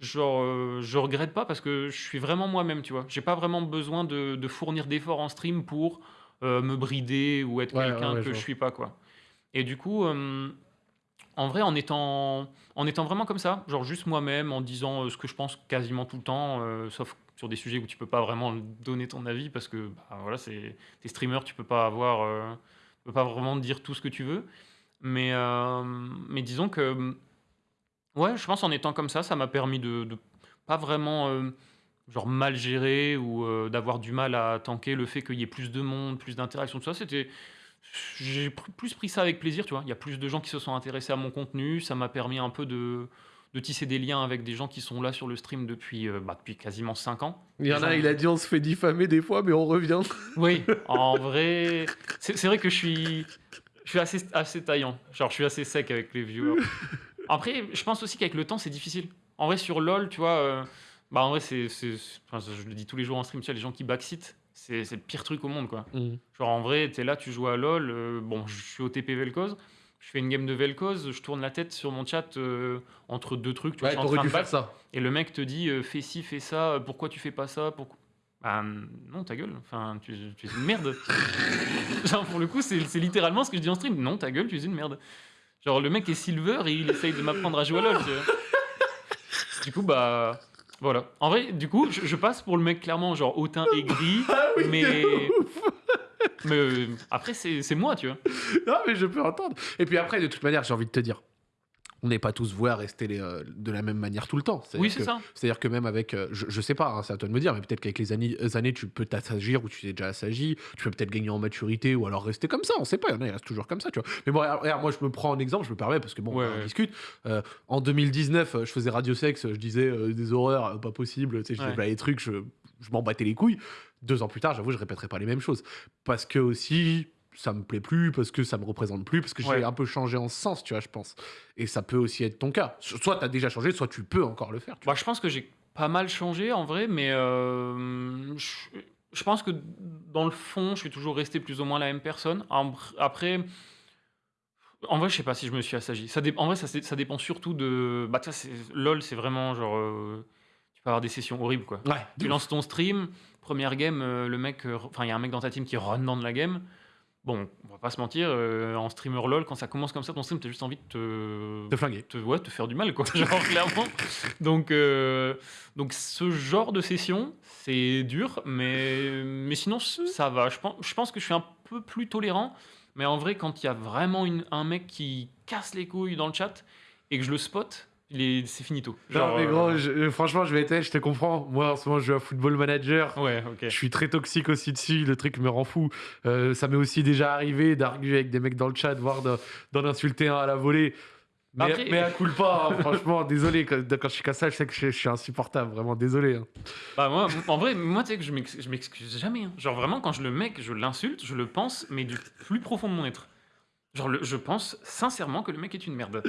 genre, heu, je regrette pas parce que je suis vraiment moi-même, tu vois? J'ai pas vraiment besoin de de fournir d'efforts en stream pour, heu, me brider ou être Ouais, ouais, quelqu'un ouais, que je vois. suis pas, quoi. Et du coup, hem, en vrai, en étant en étant vraiment comme ça, genre juste moi-même, en disant, ce que je pense quasiment tout le temps, heu, sauf sur des sujets où tu peux pas vraiment donner ton avis parce que, bah, voilà, c'est tu es streamer, tu peux pas avoir, heu, tu peux pas vraiment dire tout ce que tu veux. Mais, hem, mais disons que, ouais, je pense en étant comme ça, ça m'a permis de pas vraiment, hem, genre mal gérer ou, d'avoir du mal à tanker le fait qu'il y ait plus de monde, plus d'interactions, tout ça. C'était j'ai plus pris ça avec plaisir, tu vois? Il y a plus de gens qui se sont intéressés à mon contenu, ça m'a permis un peu de de tisser des liens avec des gens qui sont là sur le stream depuis, heu, bah, depuis quasiment 5 ans. Il y en a, il a dit: «On se fait diffamer des fois, mais on revient». oui, en vrai, c'est vrai que je suis je suis assez assez taillant. Genre, je suis assez sec avec les viewers. Après, je pense aussi qu'avec le temps, c'est difficile. En vrai, sur LoL, tu vois, heu, bah, en vrai, c'est enfin, je le dis tous les jours en stream, tu vois, les gens qui backseat, c'est le pire truc au monde, quoi. Mmh. Genre, en vrai, tu es là, tu joues à LoL, heu, bon, je suis OTP Vel'Koz, je fais une game de Vel'Koz, je tourne la tête sur mon chat, heu, entre 2 trucs, tu vois, Ouais, je suis en tu aurais train dû de ça. et le mec te dit, heu: «Fais ci, fais ça, pourquoi tu fais pas ça? Pourquoi» bah, non, ta gueule, enfin, tu es tu es une merde. Genre, pour le coup, c'est littéralement ce que je dis en stream: «Non, ta gueule, tu es une merde». Genre, le mec est silver et il essaye de m'apprendre à jouer à LoL, tu vois? Du coup, bah, voilà. En vrai, du coup, je je passe pour le mec clairement genre hautain, aigri, Ah oui, mais! Mais, heu, après c'est moi, tu vois? Non, mais je peux entendre. Et puis après, de toute manière, j'ai envie de te dire, on n'est pas tous voués à rester les, euh, de la même manière tout le temps. Oui, c'est ça. c'est-à-dire que même avec, euh, je, je sais pas, hein, c'est à toi de me dire, mais peut-être qu'avec les années, les années, tu peux t'assagir ou tu t'es déjà assagi, tu peux peut-être gagner en maturité ou alors rester comme ça, on sait pas, il y en a, ils restent toujours comme ça, tu vois. Mais bon, regarde, moi je me prends en exemple, je me permets parce que bon, Ouais, on ouais. discute. Euh, en 2019, euh, je faisais Radio Sex, je disais euh, des horreurs, euh, pas possible, tu sais, je disais Ouais. des trucs, je, je m'en battais les couilles. Deux ans plus tard, j'avoue, je répéterai pas les mêmes choses. Parce que aussi, ça me plaît plus, parce que ça me représente plus, parce que j'ai un peu changé en sens, tu vois, je pense. Et ça peut aussi être ton cas. Soit tu as déjà changé, soit tu peux encore le faire. tu Bah, je pense que j'ai pas mal changé en vrai, mais hem, je je pense que dans le fond, je suis toujours resté plus ou moins la même personne. Après, en vrai, je sais pas si je me suis assagi. Ça dé en vrai, ça ça dépend surtout de bah, c'est LOL, c'est vraiment genre, tu peux avoir des sessions horribles, quoi. Ouais, Tu lances ton stream, première game, heu, le mec, heu, enfin, il y a un mec dans ta team qui run dans de la game. Bon, on va pas se mentir, heu, en streamer LOL, quand ça commence comme ça, ton stream, tu as juste envie de te te flinguer. te ouais, te faire du mal, quoi, genre clairement. Donc donc ce genre de session, c'est dur, mais mais sinon ça va. Je pen je pense que je suis un peu plus tolérant, mais en vrai, quand il y a vraiment une un mec qui casse les couilles dans le chat et que je le spot, c'est finito. Non, mais je- euh, franchement, je vais être, je te comprends. Moi, en ce moment, je joue à Football Manager. ouais, OK. Je suis très toxique aussi dessus, le truc me rend fou. Euh, ça m'est aussi déjà arrivé d'arguer avec des mecs dans le chat, voire de- d'en insulter un à la volée. Mais, Après- mais à coup pas, hein, franchement, désolé, quand, quand je suis comme ça, je sais que je, je suis insupportable, vraiment désolé. hein. Bah moi, en vrai, moi tu sais que je m'excuse jamais, hein. Genre vraiment quand je le mec, je l'insulte, je le pense, mais du plus profond de mon être. Genre le je pense sincèrement que le mec est une merde.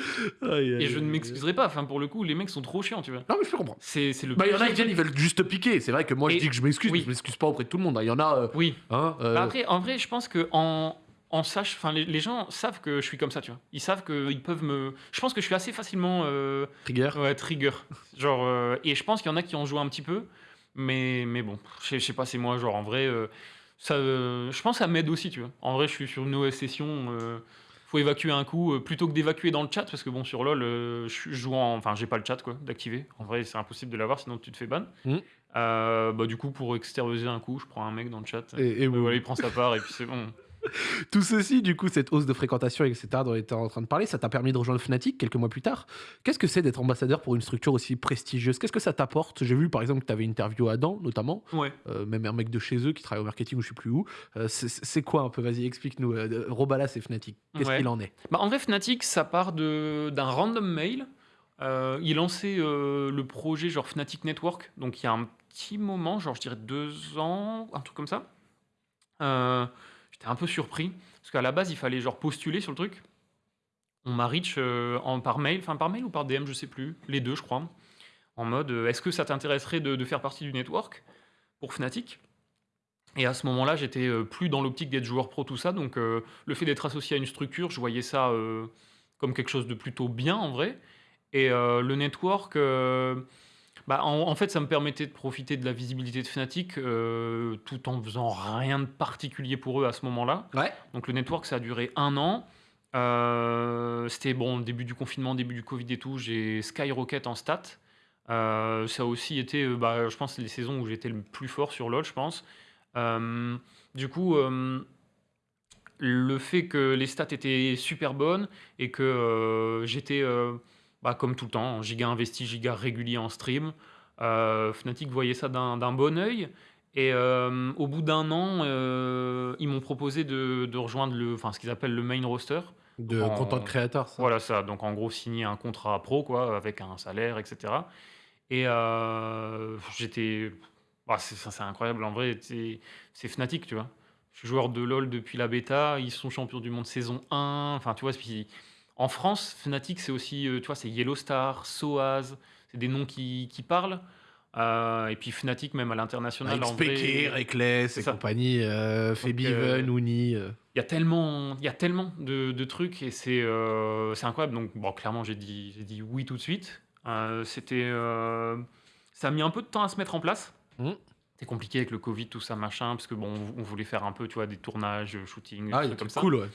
Et je ne m'excuserai pas, enfin pour le coup, les mecs sont trop chiants, tu vois? Non, mais je peux comprendre. C'est c'est le Bah, il y en a, pire ils viennent, ils veulent juste te piquer. C'est vrai que moi, je Et- dis que je m'excuse, oui. mais je m'excuse pas auprès de tout le monde. hein. Il y en a, euh, Oui. hein, euh, Bah après, en vrai, je pense que en en sache enfin les les gens savent que je suis comme ça, tu vois? Ils savent qu'ils peuvent me je pense que je suis assez facilement, heu, trigger. ouais, trigger. Genre, et je pense qu'il y en a qui ont joué un petit peu, mais mais bon, je sais je sais pas, c'est moi, genre en vrai, ça, heu, je pense que ça m'aide aussi, tu vois? En vrai, je suis sur une OS session, heu, faut évacuer un coup, heu, plutôt que d'évacuer dans le chat parce que bon, sur LoL, heu, je joue en enfin, j'ai pas le chat quoi, d'activer. En vrai, c'est impossible de l'avoir sinon tu te fais ban. Mmh. Heu, bah, du coup, pour extérioriser un coup, je prends un mec dans le chat, Et, voilà, il prend sa part et puis c'est bon. Tout ceci, du coup, cette hausse de fréquentation, etc., dont on était en train de parler, ça t'a permis de rejoindre Fnatic quelques mois plus tard. Qu'est-ce que c'est d'être ambassadeur pour une structure aussi prestigieuse? Qu'est-ce que ça t'apporte? J'ai vu, par exemple, que tu avais interviewé Adam, notamment, Ouais. euh, même un mec de chez eux qui travaille au marketing ou je sais plus où. Euh, c'est- quoi un peu? Vas-y, explique-nous. Euh, Robalas et Fnatic, qu'est-ce Ouais. qu'il en est? Bah, en vrai, Fnatic, ça part d'un random mail. Euh, il lançait le projet genre Fnatic Network, donc il y a un petit moment, genre je dirais deux ans, un truc comme ça. Euh, J'étais un peu surpris, parce qu'à la base, il fallait genre postuler sur le truc. On m'a reach euh, en, par mail, enfin par mail ou par DM, je sais plus, les deux, je crois, en mode euh, est-ce que ça t'intéresserait de, de faire partie du network pour Fnatic? Et à ce moment-là, j'étais euh, plus dans l'optique d'être joueur pro, tout ça, donc le fait d'être associé à une structure, je voyais ça comme quelque chose de plutôt bien en vrai. Et le network, bah, en, en fait, ça me permettait de profiter de la visibilité de Fnatic euh, tout en faisant rien de particulier pour eux à ce moment-là. Ouais. Donc le network, ça a duré un an. Euh, C'était bon, début du confinement, début du Covid et tout. J'ai Skyrocket en stats. Euh, ça a aussi été, euh, bah, je pense, les saisons où j'étais le plus fort sur LoL, je pense. Du coup, le fait que les stats étaient super bonnes et que euh, j'étais, euh, bah, comme tout le temps, en giga investi, giga régulier en stream, euh, Fnatic voyait ça d'un bon œil. Et euh, au bout d'un an, euh, ils m'ont proposé de, de rejoindre le, enfin, ce qu'ils appellent le main roster. De En- content créateur, ça. Voilà ça, donc en gros signer un contrat pro quoi, avec un salaire, etc. Et euh, j'étais, bah, c'est incroyable en vrai, c'est c'est Fnatic, tu vois. Je suis joueur de LoL depuis la bêta, ils sont champions du monde saison 1, enfin tu vois, puis en France, Fnatic c'est aussi, euh, tu vois, c'est Yellow Star, Soaz, c'est des noms qui, qui parlent. Euh, et puis Fnatic même à l'international en vrai, XPK, Reckless et ça. compagnie, euh, Fabiven, euh, Uni. euh. il y a tellement, y a tellement de, de trucs et c'est euh, incroyable. Donc, bon, clairement, j'ai dit, dit oui tout de suite. Euh, C'était, euh, ça a mis un peu de temps à se mettre en place. Mhm. C'est compliqué avec le Covid, tout ça, machin, parce que bon, on voulait faire un peu, tu vois, des tournages, shooting, Ah, des trucs comme ça. cool, ouais.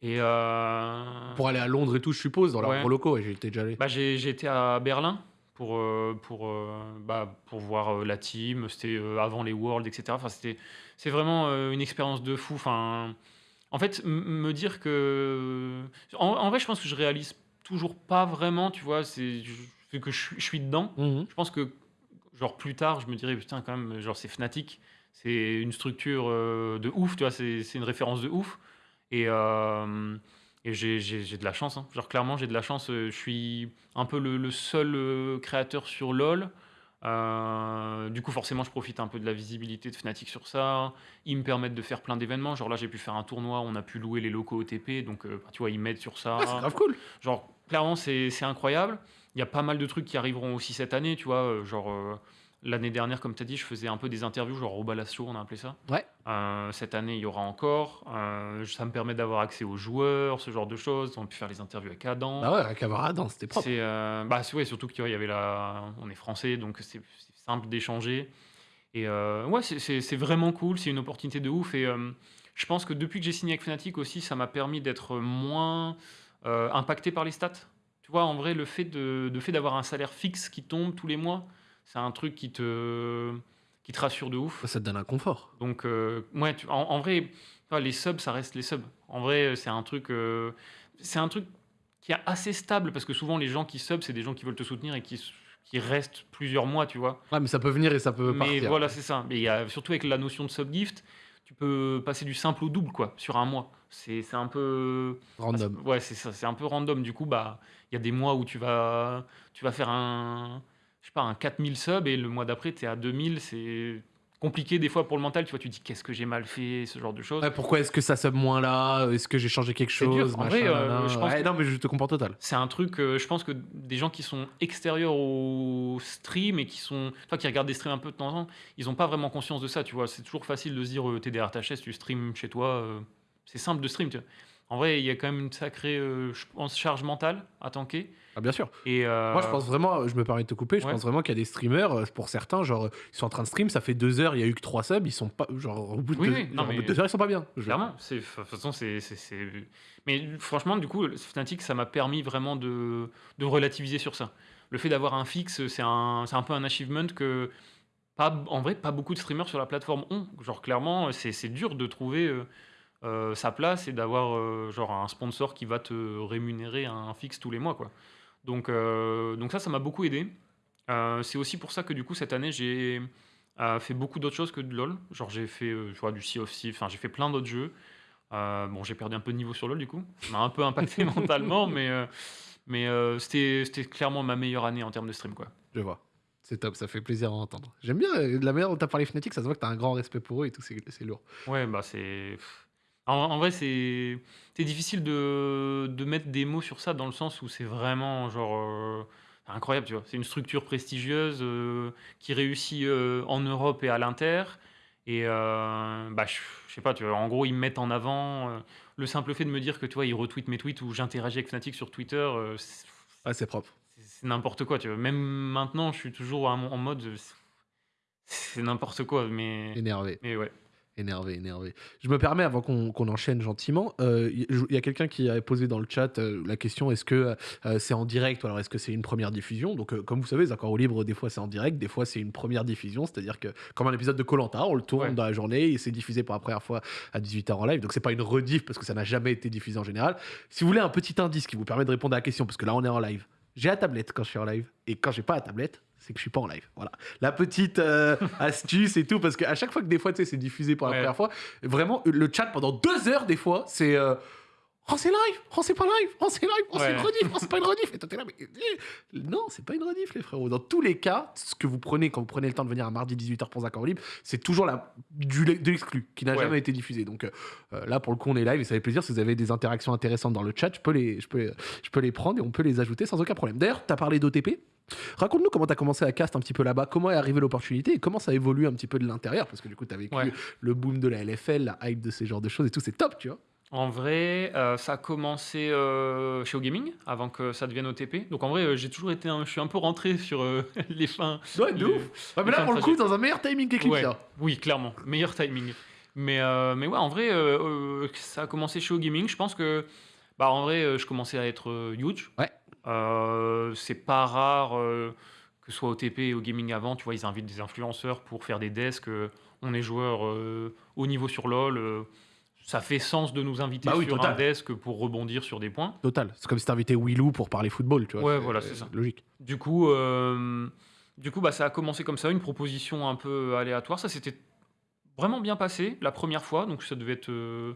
Et euh, Pour aller à Londres et tout, je suppose, dans leurs Ouais. locaux, et j'y étais déjà allé. bah, été à Berlin pour, euh, pour, euh, bah, pour voir la team. C'était avant les Worlds, etc. Enfin, c'était, c'est vraiment une expérience de fou. Enfin, en fait, me dire que. En, en vrai, je pense que je réalise toujours pas vraiment, tu vois, c'est, que je, suis- je suis dedans. Mhm. Je pense que, genre, plus tard, je me dirais, putain, quand même, genre, c'est Fnatic. C'est une structure de ouf, tu vois, c'est c'est une référence de ouf. Et, euh, et j'ai j'ai- j'ai de la chance. hein. Genre, clairement, j'ai de la chance. euh, Je suis un peu le, le seul euh, créateur sur LoL. Euh, du coup, forcément, je profite un peu de la visibilité de Fnatic sur ça. Ils me permettent de faire plein d'événements. Genre là, j'ai pu faire un tournoi, on a pu louer les locaux OTP. Donc, euh, tu vois, ils m'aident sur ça. Ah, c'est grave cool. Genre, clairement, c'est c'est incroyable. Il y a pas mal de trucs qui arriveront aussi cette année, tu vois. Genre, euh, l'année dernière, comme tu as dit, je faisais un peu des interviews, genre au Balasso, on a appelé ça. Ouais. Euh, cette année, il y aura encore. Euh, ça me permet d'avoir accès aux joueurs, ce genre de choses. On a pu faire les interviews avec Adam. Bah ouais, avec Avaradin, c'était propre. C'est euh, bah c'est- ouais, surtout qu'il y avait la, on est français, donc c'est simple d'échanger. Et euh, ouais, c'est- vraiment cool, c'est une opportunité de ouf. Et je pense que depuis que j'ai signé avec Fnatic aussi, ça m'a permis d'être moins impacté par les stats. Tu vois, en vrai, le fait de, de fait d'avoir un salaire fixe qui tombe tous les mois, c'est un truc qui te qui te rassure de ouf. Ça te donne un confort. Donc, euh, ouais, tu- en, en vrai, les subs, ça reste les subs. En vrai, c'est un truc, euh, c'est un truc qui est assez stable parce que souvent les gens qui sub, c'est des gens qui veulent te soutenir et qui, qui restent plusieurs mois, tu vois. Ouais, mais ça peut venir et ça peut Mais partir. voilà, c'est ça. Mais y a surtout avec la notion de sub gift, tu peux passer du simple au double, quoi, sur un mois. C'est c'est un peu Random. Ouais, c'est ça, c'est un peu random. Du coup, bah, il y a des mois où tu vas, tu vas faire un, je sais pas, un 4000 subs et le mois d'après, tu es à 2000. C'est compliqué des fois pour le mental. Tu vois, tu te dis qu'est-ce que j'ai mal fait, ce genre de choses. Ouais, pourquoi est-ce que ça sub moins là? Est-ce que j'ai changé quelque chose? En machin, vrai, euh, je pense Ouais, que- Non, mais je te comprends total. C'est un truc, euh, je pense que des gens qui sont extérieurs au stream et qui sont, toi qui regardes des streams un peu de temps en temps, ils n'ont pas vraiment conscience de ça, tu vois. C'est toujours facile de se dire, euh, t'es derrière ta chaise, tu stream chez toi, euh, c'est simple de stream, tu vois. En vrai, il y a quand même une sacrée, euh, je pense, charge mentale à tanker. Ah, bien sûr. Et euh, Moi, je pense vraiment, je me permets de te couper, je ouais. pense vraiment qu'il y a des streamers, euh, pour certains, genre, ils sont en train de stream, ça fait deux heures, il y a eu que trois subs, ils sont pas, genre, au bout de, Oui, deux, oui, non, genre, mais- deux heures, ils sont pas bien. Clairement, de toute façon c'est mais franchement du coup Fnatic ça m'a permis vraiment de, de relativiser sur ça. Le fait d'avoir un fixe, c'est un un peu un achievement que pas en vrai pas beaucoup de streamers sur la plateforme ont. Genre clairement c'est c'est dur de trouver euh, euh, sa place et d'avoir euh, genre un sponsor qui va te rémunérer un fixe tous les mois, quoi. Donc, euh, donc ça, ça m'a beaucoup aidé. C'est aussi pour ça que du coup cette année j'ai fait beaucoup d'autres choses que de LoL. Genre j'ai fait tu vois, du Sea of Thieves, enfin j'ai fait plein d'autres jeux. Bon, j'ai perdu un peu de niveau sur LoL du coup, ça m'a un peu impacté mentalement, mais, mais c'était c'était clairement ma meilleure année en termes de stream, quoi. Je vois. C'est top, ça fait plaisir à entendre. J'aime bien la manière dont tu as parlé Fnatic, ça se voit que tu as un grand respect pour eux et tout, c'est c'est lourd. Ouais, bah c'est. En, en vrai, c'est c'est difficile de, de mettre des mots sur ça dans le sens où c'est vraiment genre euh, incroyable, tu vois. C'est une structure prestigieuse euh, qui réussit euh, en Europe et à l'inter. Et euh, bah, je je sais pas, tu vois, en gros, ils me mettent en avant euh, le simple fait de me dire que tu vois, ils retweetent mes tweets ou j'interagis avec Fnatic sur Twitter. euh, c'est Ah, c'est propre. c'est- c'est n'importe quoi, tu vois. Même maintenant, je suis toujours en, en mode. euh, c'est c'est n'importe quoi, mais, Énervé. mais ouais. Énervé, énervé. Je me permets, avant qu'on qu'on enchaîne gentiment, euh, il y, a quelqu'un qui avait posé dans le chat euh, la question est-ce que euh, c'est en direct ou alors est-ce que c'est une première diffusion? Donc, euh, comme vous savez, Accords au libre, des fois c'est en direct, des fois c'est une première diffusion, c'est-à-dire que, comme un épisode de Colanta, on le tourne Ouais. dans la journée et c'est diffusé pour la première fois à 18h en live. Donc, c'est pas une rediff parce que ça n'a jamais été diffusé en général. Si vous voulez un petit indice qui vous permet de répondre à la question, parce que là on est en live, j'ai la tablette quand je suis en live et quand j'ai pas la tablette, c'est que je suis pas en live. Voilà. La petite euh, astuce et tout, parce qu'à chaque fois que des fois, tu sais, c'est diffusé pour la Ouais. première fois, vraiment, le chat pendant deux heures, des fois, c'est. euh, Oh, c'est live Oh, c'est pas live Oh, c'est live Oh, c'est une rediff Oh, c'est pas une rediff Et toi, t'es là, mais. eh, Non, c'est pas une rediff, les frérots. Dans tous les cas, ce que vous prenez quand vous prenez le temps de venir à mardi 18h pour en libre, c'est toujours la, du, de l'exclu qui n'a Ouais. jamais été diffusé. Donc euh, euh, là, pour le coup, on est live et ça fait plaisir. Si vous avez des interactions intéressantes dans le chat, je peux les, je peux, je peux les prendre et on peut les ajouter sans aucun problème. D'ailleurs, tu as parlé d'OTP. Raconte-nous comment tu as commencé à cast un petit peu là-bas, comment est arrivée l'opportunité et comment ça évolue un petit peu de l'intérieur, parce que du coup, tu as vécu Ouais. le boom de la LFL, la hype de ces genres de choses et tout, c'est top, tu vois. En vrai, euh, ça a commencé euh, chez OGaming avant que ça devienne OTP. Donc en vrai, euh, j'ai toujours été, un- je suis un peu rentré sur les fins. Ouais, de les- ouf. Ouais, mais là, pour le coup, trajet. dans un meilleur timing Ouais. là. Oui, clairement, meilleur timing. Mais, mais ouais, en vrai, ça a commencé chez OGaming. Je pense que, bah, en vrai, je commençais à être huge. Ouais. C'est pas rare que ce soit OTP et OGaming avant. Tu vois, ils invitent des influenceurs pour faire des desks. on est joueur haut niveau sur LoL. Ça fait sens de nous inviter Bah oui, sur total. un desk pour rebondir sur des points. Total. C'est comme si t'invitais Willou pour parler football, tu vois. Ouais, voilà, c'est ça. Logique. Du coup, euh, du coup bah, ça a commencé comme ça, une proposition un peu aléatoire. Ça s'était vraiment bien passé la première fois, donc ça devait être. euh,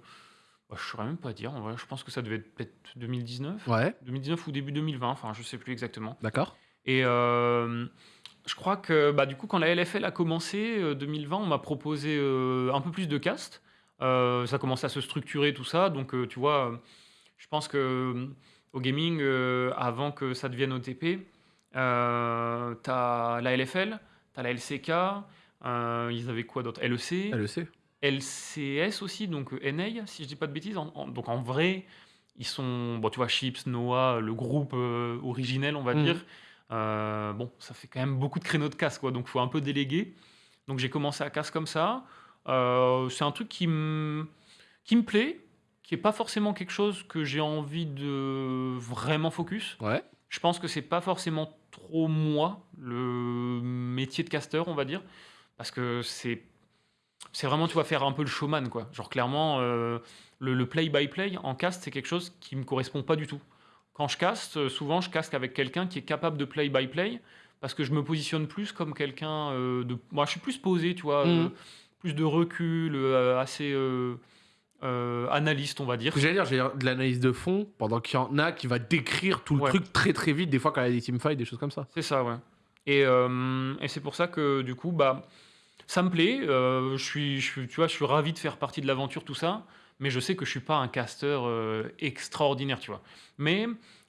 bah, je ne saurais même pas dire, en vrai, je pense que ça devait être peut-être 2019. Ouais, 2019 ou début 2020, enfin, je sais plus exactement. d'accord. Et euh, je crois que bah, du coup, quand la LFL a commencé, euh, 2020, on m'a proposé un peu plus de cast. Euh, ça commençait à se structurer, tout ça. Donc, euh, tu vois, je pense que euh, au gaming, avant que ça devienne OTP, tu as la LFL, tu as la LCK, ils avaient quoi d'autre? LEC, Elle le sait. LCS aussi, donc NA, si je dis pas de bêtises. En- en- donc en vrai, ils sont, bon, tu vois, Chips, Noah, le groupe originel, on va Mhm. dire. Bon, ça fait quand même beaucoup de créneaux de casse, quoi. Donc faut un peu déléguer. Donc j'ai commencé à casse comme ça. Euh, c'est un truc qui me qui me plaît, qui est pas forcément quelque chose que j'ai envie de vraiment focus. Ouais. Je pense que c'est pas forcément trop moi, le métier de casteur, on va dire, parce que c'est c'est vraiment, tu vas faire un peu le showman, quoi. Genre, clairement, euh, le le play-by-play en cast, c'est quelque chose qui me correspond pas du tout. Quand je caste, euh, souvent, je caste avec quelqu'un qui est capable de play-by-play, parce que je me positionne plus comme quelqu'un euh, de... Moi, je suis plus posé, tu vois, euh, plus de recul, euh, assez euh, euh, analyste, on va dire. J'allais dire, de l'analyse de fond pendant qu'il y en a qui va décrire tout le Ouais. truc très très vite, des fois quand il y a des teamfights, des choses comme ça. C'est ça, ouais. Et, et c'est pour ça que du coup, bah, ça me plaît. je suis, je suis, tu vois, je suis ravi de faire partie de l'aventure, tout ça. Mais je sais que je suis pas un casteur euh, extraordinaire, tu vois. Mais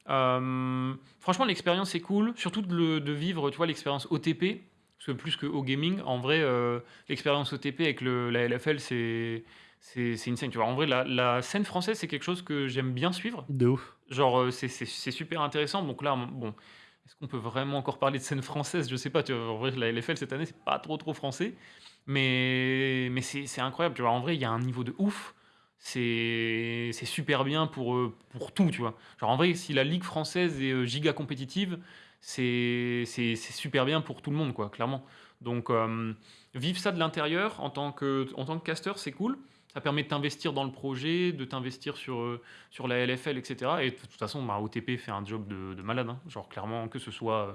euh, franchement, l'expérience est cool, surtout de, le- de vivre, tu vois, l'expérience OTP. Parce que plus que au gaming, en vrai, euh, l'expérience OTP avec le, la LFL, c'est c'est c'est insane. Tu vois, en vrai, la, la scène française, c'est quelque chose que j'aime bien suivre. De ouf. Genre, euh, c'est- super intéressant. Donc là, bon, est-ce qu'on peut vraiment encore parler de scène française? Je sais pas. Tu vois, en vrai, la LFL cette année, c'est pas trop trop français. Mais, mais c'est c'est incroyable. Tu vois, en vrai, il y a un niveau de ouf. C'est c'est super bien pour, euh, pour tout, tu vois. Genre, en vrai, si la Ligue française est euh, giga compétitive, c'est c'est- c'est super bien pour tout le monde, quoi, clairement. Donc, euh, vivre ça de l'intérieur en tant que, en tant que caster, c'est cool. ça permet de t'investir dans le projet, de t'investir sur, euh, sur la LFL, etc. Et de toute façon, bah, OTP fait un job de, de malade. hein. Genre, clairement, que ce soit euh,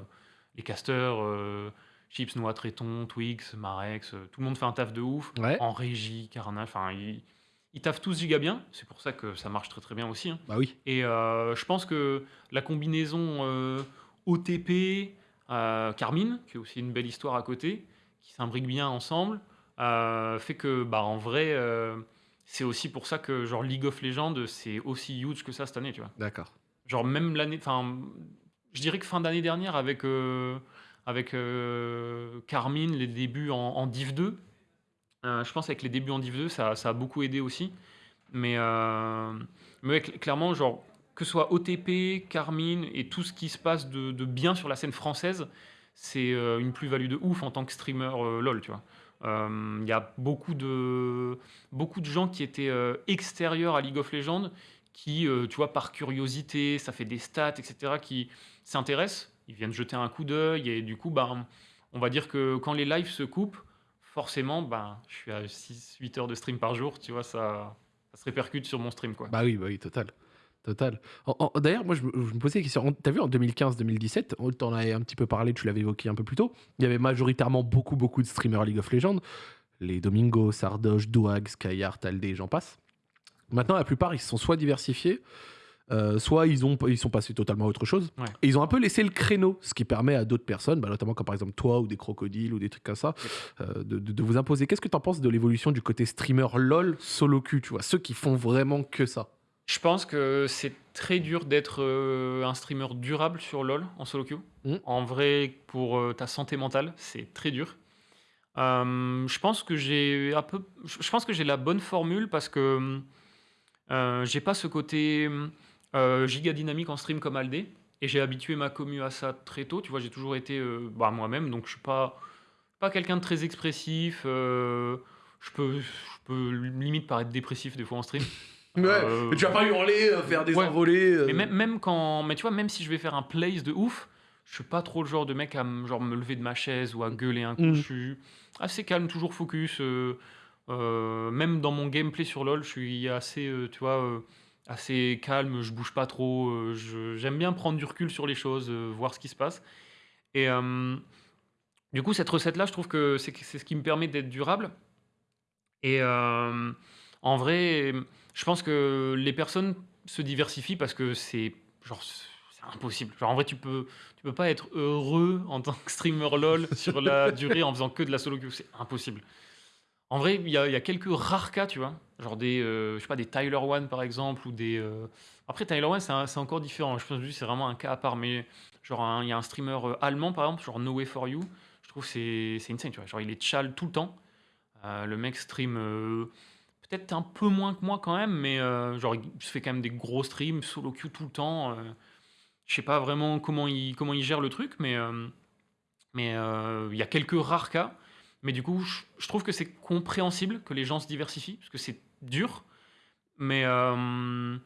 les casters, euh, Chips, Noix, Tréton, Twix, Marex, euh, tout le monde fait un taf de ouf. Ouais. En régie, Carnage, enfin, ils taffent tous giga bien. C'est pour ça que ça marche très très bien aussi. hein. Bah oui. Et euh, je pense que la combinaison euh, OTP, euh, Carmine, qui est aussi une belle histoire à côté, qui s'imbriquent bien ensemble, euh, fait que, bah, en vrai, euh, c'est aussi pour ça que genre League of Legends, c'est aussi huge que ça cette année, tu vois. D'accord. Genre même l'année, enfin, je dirais que fin d'année dernière avec euh, avec euh, Carmine, les débuts en, en Div 2, euh, je pense avec les débuts en Div 2, ça, a beaucoup aidé aussi. Mais, euh, clairement, genre, que ce soit OTP, Carmine et tout ce qui se passe de, bien sur la scène française, c'est euh, une plus-value de ouf en tant que streamer LoL, tu vois. Il y a beaucoup de, beaucoup de gens qui étaient extérieurs à League of Legends qui, tu vois, par curiosité, ça fait des stats, etc., qui s'intéressent, ils viennent jeter un coup d'œil et du coup, bah, on va dire que quand les lives se coupent, forcément, bah, je suis à 6-8 heures de stream par jour, tu vois, ça, ça se répercute sur mon stream, quoi. Bah oui, bah oui, total. Total. D'ailleurs, moi, je me, posais la question. T'as vu en 2015-2017, on t'en avais un petit peu parlé, tu l'avais évoqué un peu plus tôt. Il y avait majoritairement beaucoup, beaucoup de streamers League of Legends. Les Domingo, Sardoche, Douag, Skyheart, Aldé, j'en passe. Maintenant, la plupart, ils se sont soit diversifiés, euh, soit ils, ont, ils sont passés totalement à autre chose. Ouais. Et ils ont un peu laissé le créneau, ce qui permet à d'autres personnes, bah, notamment comme par exemple toi ou des crocodiles ou des trucs comme ça, euh, de, de- de vous imposer. Qu'est-ce que tu en penses de l'évolution du côté streamer LOL solo queue, tu vois, ceux qui font vraiment que ça? Je pense que c'est très dur d'être euh, un streamer durable sur LoL en solo queue. Mm. En vrai, pour ta santé mentale, c'est très dur. Je pense que j'ai un peu, je pense que j'ai la bonne formule parce que j'ai pas ce côté euh, giga dynamique en stream comme Aldé et j'ai habitué ma commu à ça très tôt. Tu vois, j'ai toujours été euh, bah, moi-même, donc je suis pas pas quelqu'un de très expressif. euh, je peux, je peux limite paraître dépressif des fois en stream. Euh, mais tu vas pas hurler, faire des ouais. envolées. Mais même, même quand, mais tu vois, même si je vais faire un place de ouf, je suis pas trop le genre de mec à genre me lever de ma chaise ou à gueuler un coup. Je suis assez calme, toujours focus. même dans mon gameplay sur LoL, je suis assez, tu vois, assez calme. Je bouge pas trop. euh, je- J'aime bien prendre du recul sur les choses, euh, voir ce qui se passe. Et euh, du coup, cette recette-là, je trouve que c'est c'est ce qui me permet d'être durable. Et euh, en vrai, je pense que les personnes se diversifient parce que c'est genre c'est impossible. Genre en vrai, tu peux tu peux pas être heureux en tant que streamer LoL sur la durée en faisant que de la solo queue, c'est impossible. En vrai, il y, a quelques rares cas, tu vois, genre des euh, je sais pas des Tyler One par exemple ou des euh, après Tyler One c'est encore différent. Je pense que c'est vraiment un cas à part, mais genre il y a un streamer euh, allemand par exemple, genre No Way for You. Je trouve que c'est c'est insane, tu vois. Genre il est chal tout le temps. Le mec stream peut-être un peu moins que moi quand même, mais genre il se fait quand même des gros streams solo queue tout le temps. euh. je sais pas vraiment comment il comment il gère le truc, mais mais il y a quelques rares cas. Mais du coup, je, trouve que c'est compréhensible que les gens se diversifient parce que c'est dur. Mais euh,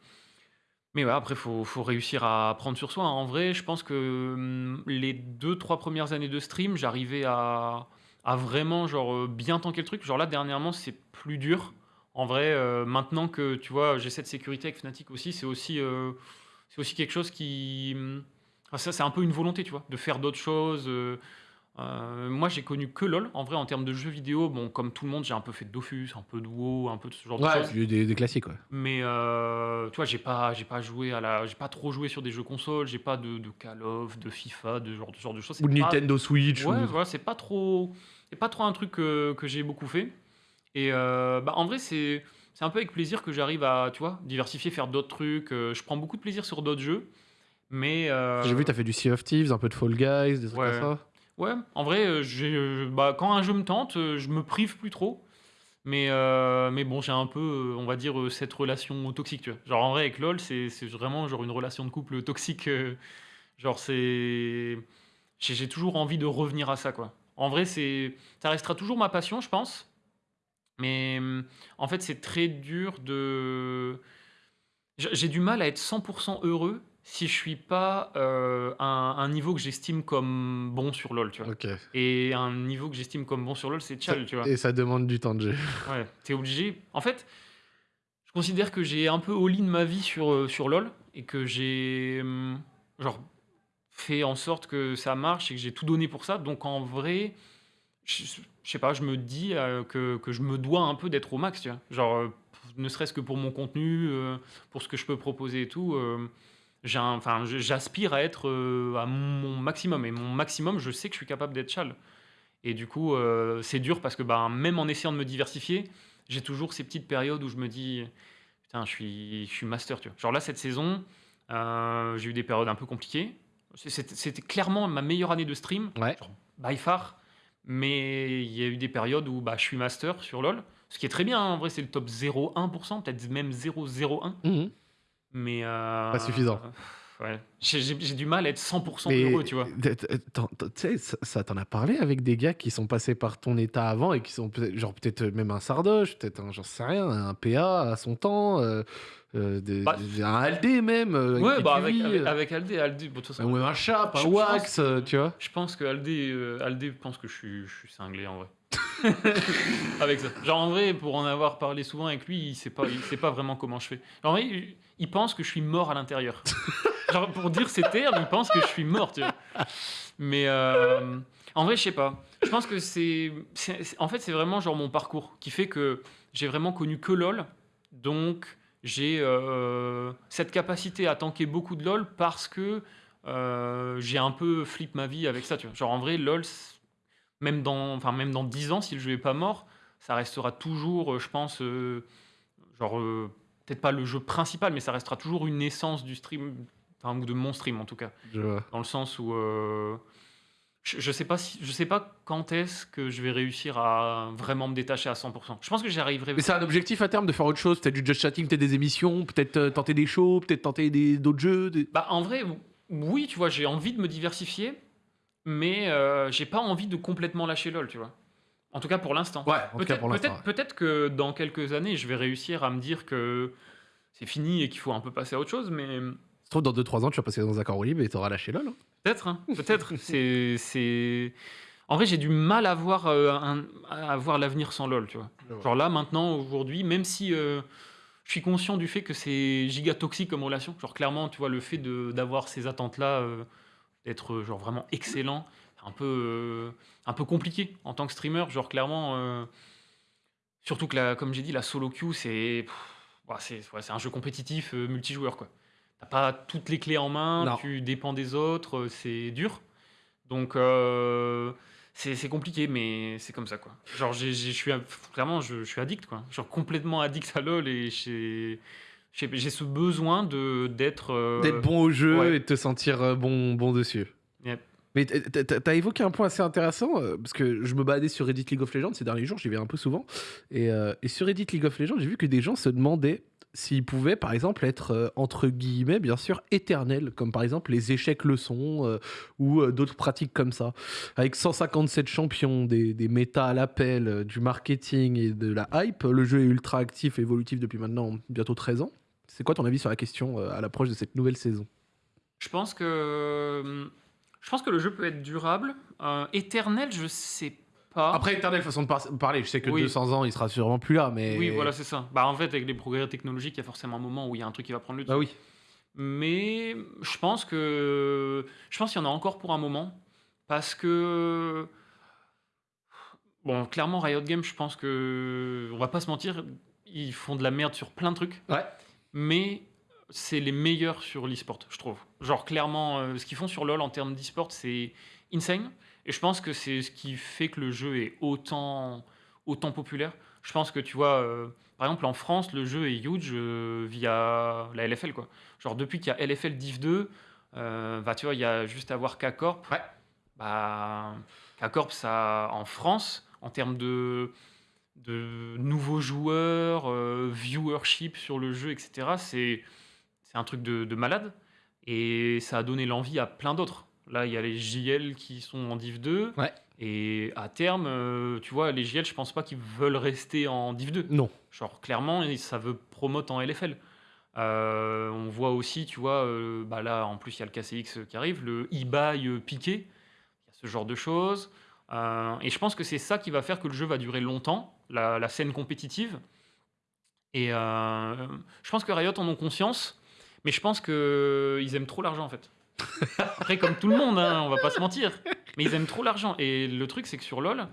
mais ouais, après, faut, faut réussir à prendre sur soi. hein. En vrai, je pense que hum, les deux, trois premières années de stream, j'arrivais à, à vraiment genre, euh, bien tanker le truc. Genre là, dernièrement, c'est plus dur. En vrai, euh, maintenant que tu vois, j'ai cette sécurité avec Fnatic aussi, c'est aussi, aussi quelque chose qui. enfin, ça, c'est un peu une volonté, tu vois, de faire d'autres choses. Euh, moi, j'ai connu que LoL. En vrai, en termes de jeux vidéo, bon, comme tout le monde, j'ai un peu fait de Dofus, un peu de WoW, un peu de ce genre de choses. des, des classiques, ouais. Mais euh, tu vois, j'ai pas, j'ai pas joué à la, j'ai pas trop joué sur des jeux consoles, j'ai pas de, de Call of, de FIFA, de genre, de genre de choses. Ou de pas- Nintendo Switch. Ouais, ou... voilà, c'est pas trop, c'est pas trop un truc que, que j'ai beaucoup fait. Et euh, bah, en vrai, c'est, c'est un peu avec plaisir que j'arrive à, tu vois, diversifier, faire d'autres trucs. Euh, je prends beaucoup de plaisir sur d'autres jeux, mais J'ai vu, t'as fait du Sea of Thieves, un peu de Fall Guys, des trucs Ouais. comme ça. Ouais, en vrai, euh, euh, bah, quand un jeu me tente, euh, je me prive plus trop. Mais, mais bon, j'ai un peu, on va dire, cette relation toxique. Genre, en vrai, avec LoL, c'est vraiment genre une relation de couple toxique. genre, c'est. J'ai toujours envie de revenir à ça, quoi. En vrai, ça restera toujours ma passion, je pense. Mais hum, en fait, c'est très dur de. J'ai du mal à être 100% heureux si je suis pas euh, un, un niveau que j'estime comme bon sur LoL, tu vois. Ok. Et un niveau que j'estime comme bon sur LoL, c'est Chal, tu vois. Et ça demande du temps de jeu. Ouais, t'es obligé. En fait, considère que j'ai un peu all-in ma vie sur, heu, sur LoL et que j'ai, mmh, genre, fait en sorte que ça marche et que j'ai tout donné pour ça. Donc en vrai, je je sais pas, je me dis, heu, que que je me dois un peu d'être au max, tu vois? Genre, heu, ne serait-ce que pour mon contenu, pour ce que je peux proposer et tout, j'ai un enfin, je j'aspire à être, heu, à mon maximum et mon maximum, je sais que je suis capable d'être chal et du coup, heu, c'est dur parce que, ben, même en essayant de me diversifier, j'ai toujours ces petites périodes où je me dis: «Putain, je suis je suis master», tu vois? Genre là, cette saison, heu, j'ai eu des périodes un peu compliquées. C'est c'était c'était clairement ma meilleure année de stream, Ouais. genre by far, mais il y a eu des périodes où, bah, je suis master sur LoL, ce qui est très bien, hein, en vrai, c'est le top 0,1% peut-être même 0,01 Mmh mais Pas heu, suffisant. ouais, j'ai du mal à être 100 Mais heureux, tu vois? tu sais, ça ça tu as parlé avec des gars qui sont passés par ton état avant et qui sont peut-être genre peut-être, même un Sardoche, peut-être un j'en sais rien, un PA à son temps, heu, des Bah un Aldé même, avec Ouais, qui bah, avec avec avec Aldé Aldé, bon, façon, ou un Chap, je un pense Wax, tu vois? je pense que Aldé, Aldé pense que je suis je suis cinglé, en vrai. Avec ça. Genre, en vrai, pour en avoir parlé souvent avec lui, il sait pas il sait pas vraiment comment je fais. En vrai, il pense que je suis mort à l'intérieur. Genre, pour dire ces termes, il pense que je suis mort, tu vois? Mais, hem, en vrai, je sais pas. Je pense que c'est en fait, c'est vraiment genre mon parcours qui fait que j'ai vraiment connu que LoL, donc j'ai, heu, cette capacité à tanker beaucoup de LoL parce que, heu, j'ai un peu flip ma vie avec ça, tu vois? Genre, en vrai, LoL, même dans enfin, même dans 10 ans, si le jeu est pas mort, ça restera toujours, heu, je pense, heu, genre, heu, peut-être pas le jeu principal, mais ça restera toujours une essence du stream, enfin, ou de mon stream, en tout cas. Je vois. Dans le sens où, je je sais pas si je sais pas quand est-ce que je vais réussir à vraiment me détacher à 100% Je pense que j'y arriverai Mais c'est un objectif à terme de faire autre chose, peut-être du just chatting, peut-être des émissions, peut-être, tenter des shows, peut-être tenter des d'autres jeux, des Bah, en vrai, ou oui, tu vois, j'ai envie de me diversifier, mais heu, j'ai pas envie de complètement lâcher LoL, tu vois? En tout cas pour l'instant. ouais, en tout cas Peut-être pour l'instant, peut-être que dans quelques années, je vais réussir à me dire que c'est fini et qu'il faut un peu passer à autre chose, mais. Ça se trouve dans 2-3 ans, tu vas passer dans un corps libre et tu auras lâché LoL, hein. peut-être, hein, peut-être. C'est c'est en vrai, j'ai du mal à voir, un à voir l'avenir sans LoL, tu vois? Genre là, maintenant, aujourd'hui, même si, heu, je suis conscient du fait que c'est giga toxique comme relation, genre clairement, tu vois, le fait de d'avoir ces attentes-là, d'être, heu, genre vraiment excellent, un peu, heu, un peu compliqué en tant que streamer. Genre clairement, heu, surtout que la comme j'ai dit, la solo queue, c'est bah, c'est ouais, un jeu compétitif, multijoueur, quoi. Tu pas toutes les clés en main, Non. tu dépends des autres, c'est dur. Donc c'est compliqué, mais c'est comme ça, quoi. Genre je suis clairement, je je suis addict, quoi. Genre complètement addict à LoL et j'ai j'ai ce besoin de d'être, D'être heu bon au jeu ouais. et de te sentir, heu, bon bon dessus. Yep. Mais tu as évoqué un point assez intéressant, heu, parce que je me baladais sur Reddit League of Legends ces derniers jours, j'y vais un peu souvent et sur Reddit League of Legends, j'ai vu que des gens se demandaient s'ils pouvaient, par exemple, être, entre guillemets, bien sûr, «éternels», comme par exemple les échecs leçons, ou d'autres pratiques comme ça. Avec 157 champions, des des méta à l'appel, du marketing et de la hype, le jeu est ultra actif et évolutif depuis maintenant bientôt 13 ans. C'est quoi ton avis sur la question, heu, à l'approche de cette nouvelle saison? Je pense que, mmh, je pense que le jeu peut être durable. Éternel, je sais pas. Après, éternel, façon de par- parler. Je sais que Oui. 200 ans, il sera sûrement plus là, mais. Oui, voilà, c'est ça. Bah, en fait, avec les progrès technologiques, il y a forcément un moment où il y a un truc qui va prendre le dessus. Bah oui. Mais je pense que je pense qu'il y en a encore pour un moment parce que bon, clairement Riot Games, je pense que on va pas se mentir, ils font de la merde sur plein de trucs, Ouais. Mais c'est les meilleurs sur l'e-sport, je trouve. Genre clairement, euh, ce qu'ils font sur LoL en termes d'e-sport, c'est insane. Et je pense que c'est ce qui fait que le jeu est autant, autant populaire. Je pense que tu vois, euh, par exemple en France, le jeu est huge euh, via la LFL quoi. Genre depuis qu'il y a LFL Div 2, euh, bah tu vois, il y a juste à voir K-Corp. Ouais. Bah, K-Corp, ça, en France, en termes de, de nouveaux joueurs, euh, viewership sur le jeu, etc., c'est c'est un truc de, de malade. Et ça a donné l'envie à plein d'autres. Là, il y a les JL qui sont en Div 2. Ouais. Et à terme, euh, tu vois, les JL, je pense pas qu'ils veulent rester en Div 2. Non. Genre, clairement, ça veut promote en LFL. Euh, on voit aussi, tu vois, bah là, en plus, il y a le KCX qui arrive, le e-buy piqué. Il y a ce genre de choses. Et je pense que c'est ça qui va faire que le jeu va durer longtemps, la, la scène compétitive. Et euh, je pense que Riot en ont conscience, mais je pense qu'ils aiment trop l'argent en fait. Après, comme tout le monde, hein, on va pas se mentir, mais ils aiment trop l'argent. Et le truc, c'est que sur LoL,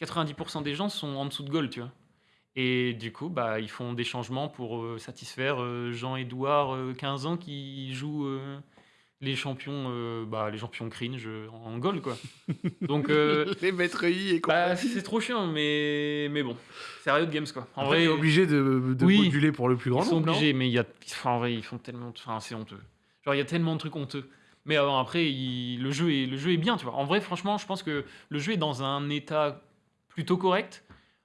90% des gens sont en dessous de gold, tu vois. Et du coup, bah, ils font des changements pour euh, satisfaire euh, Jean-Édouard, euh, 15 ans, qui joue les champions, euh, bah, les champions cringe en gold, quoi. Donc, euh, les maîtres I et quoi. bah, c'est trop chiant, mais, mais bon, c'est Riot Games, quoi. En Après, t'es obligé de, de Oui. moduler pour le plus grand ils sont nombre. obligés, mais il y a, enfin, en vrai, ils font tellement, enfin, c'est honteux. Genre, il y a tellement de trucs honteux. Mais euh, après, il- le, jeu est, le jeu est bien, tu vois. En vrai, franchement, je pense que le jeu est dans un état plutôt correct.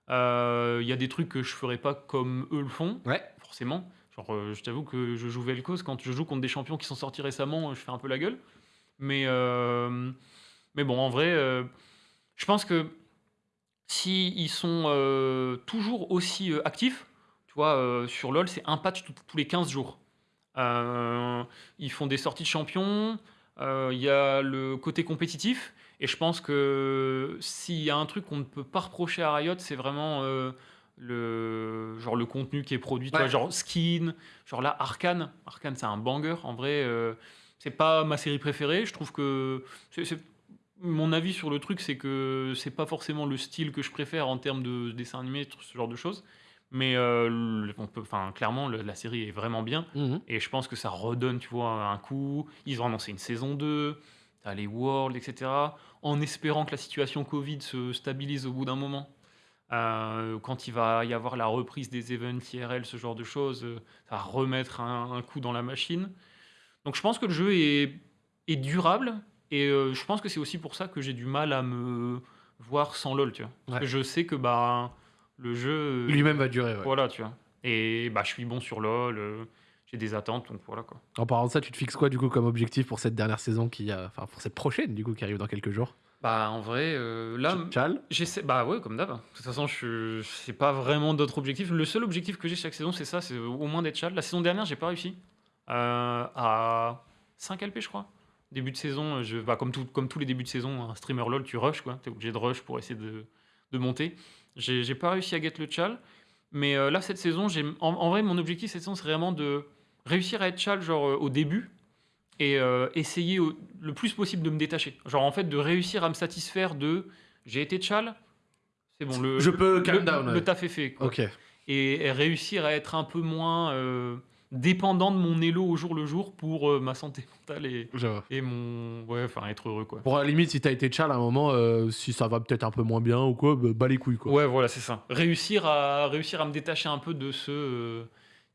Euh, Il y a des trucs que je ferais pas comme eux le font, Ouais. forcément. Euh, je t'avoue que je joue Vel'Koz, quand je joue contre des champions qui sont sortis récemment, je fais un peu la gueule. Mais, euh, mais bon, en vrai, euh, je pense que si ils sont toujours aussi actifs, tu vois, sur LoL, c'est un patch tous les 15 jours. Ils font des sorties de champions, il y a le côté compétitif, et je pense que s'il y a un truc qu'on ne peut pas reprocher à Riot, c'est vraiment le, genre le contenu qui est produit, tu vois, genre skin, genre là, Arkane. Arkane, c'est un banger, en vrai, euh, c'est pas ma série préférée, je trouve que... mon avis sur le truc, c'est que c'est pas forcément le style que je préfère en termes de dessin animé, ce genre de choses. Mais euh, le- on peut, enfin, clairement, le- la série est vraiment bien. Mhm. Et je pense que ça redonne, tu vois, un coup. Ils ont annoncé une saison 2, t'as les Worlds, etc. En espérant que la situation Covid se stabilise au bout d'un moment. Euh, quand il va y avoir la reprise des events IRL, ce genre de choses, euh, ça va remettre un, un coup dans la machine. Donc je pense que le jeu est, est durable. Et euh, je pense que c'est aussi pour ça que j'ai du mal à me voir sans LoL, tu vois. Parce Ouais. que je sais que bah, le jeu... Lui-même va durer. ouais. Voilà, tu vois. Et bah, je suis bon sur LoL, j'ai des attentes, donc voilà quoi. En parlant de ça, tu te fixes quoi du coup comme objectif pour cette dernière saison qui a, enfin pour cette prochaine du coup qui arrive dans quelques jours? Bah en vrai, euh, là, j'essaie. Bah ouais, comme d'hab. De toute façon, je c'est pas vraiment d'autres objectifs. Le seul objectif que j'ai chaque saison, c'est ça, c'est au moins d'être chal. La saison dernière, j'ai pas réussi. Euh, à 5 LP, je crois. Début de saison, je, bah, comme, tout, comme tous les débuts de saison, un streamer LOL, tu rush, quoi. T'es obligé de rush pour essayer de, de monter. J'ai pas réussi à get le chal. Mais euh, là, cette saison, j'ai en, en vrai, mon objectif cette saison, c'est vraiment de réussir à être chal, genre euh, au début, et euh, essayer au- le plus possible de me détacher. Genre, en fait, de réussir à me satisfaire de j'ai été chal, c'est bon, le, Je peux le, calm down. le ouais. taf est fait. quoi. Ok. Et, et réussir à être un peu moins euh, dépendant de mon élo au jour le jour pour euh, ma santé mentale et, mon. Ouais, enfin, être heureux, quoi. Pour la limite, si t'as été chal à un moment, si ça va peut-être un peu moins bien ou quoi, bah, les couilles quoi. Ouais, voilà, c'est ça. Réussir à, réussir à me détacher un peu de ce.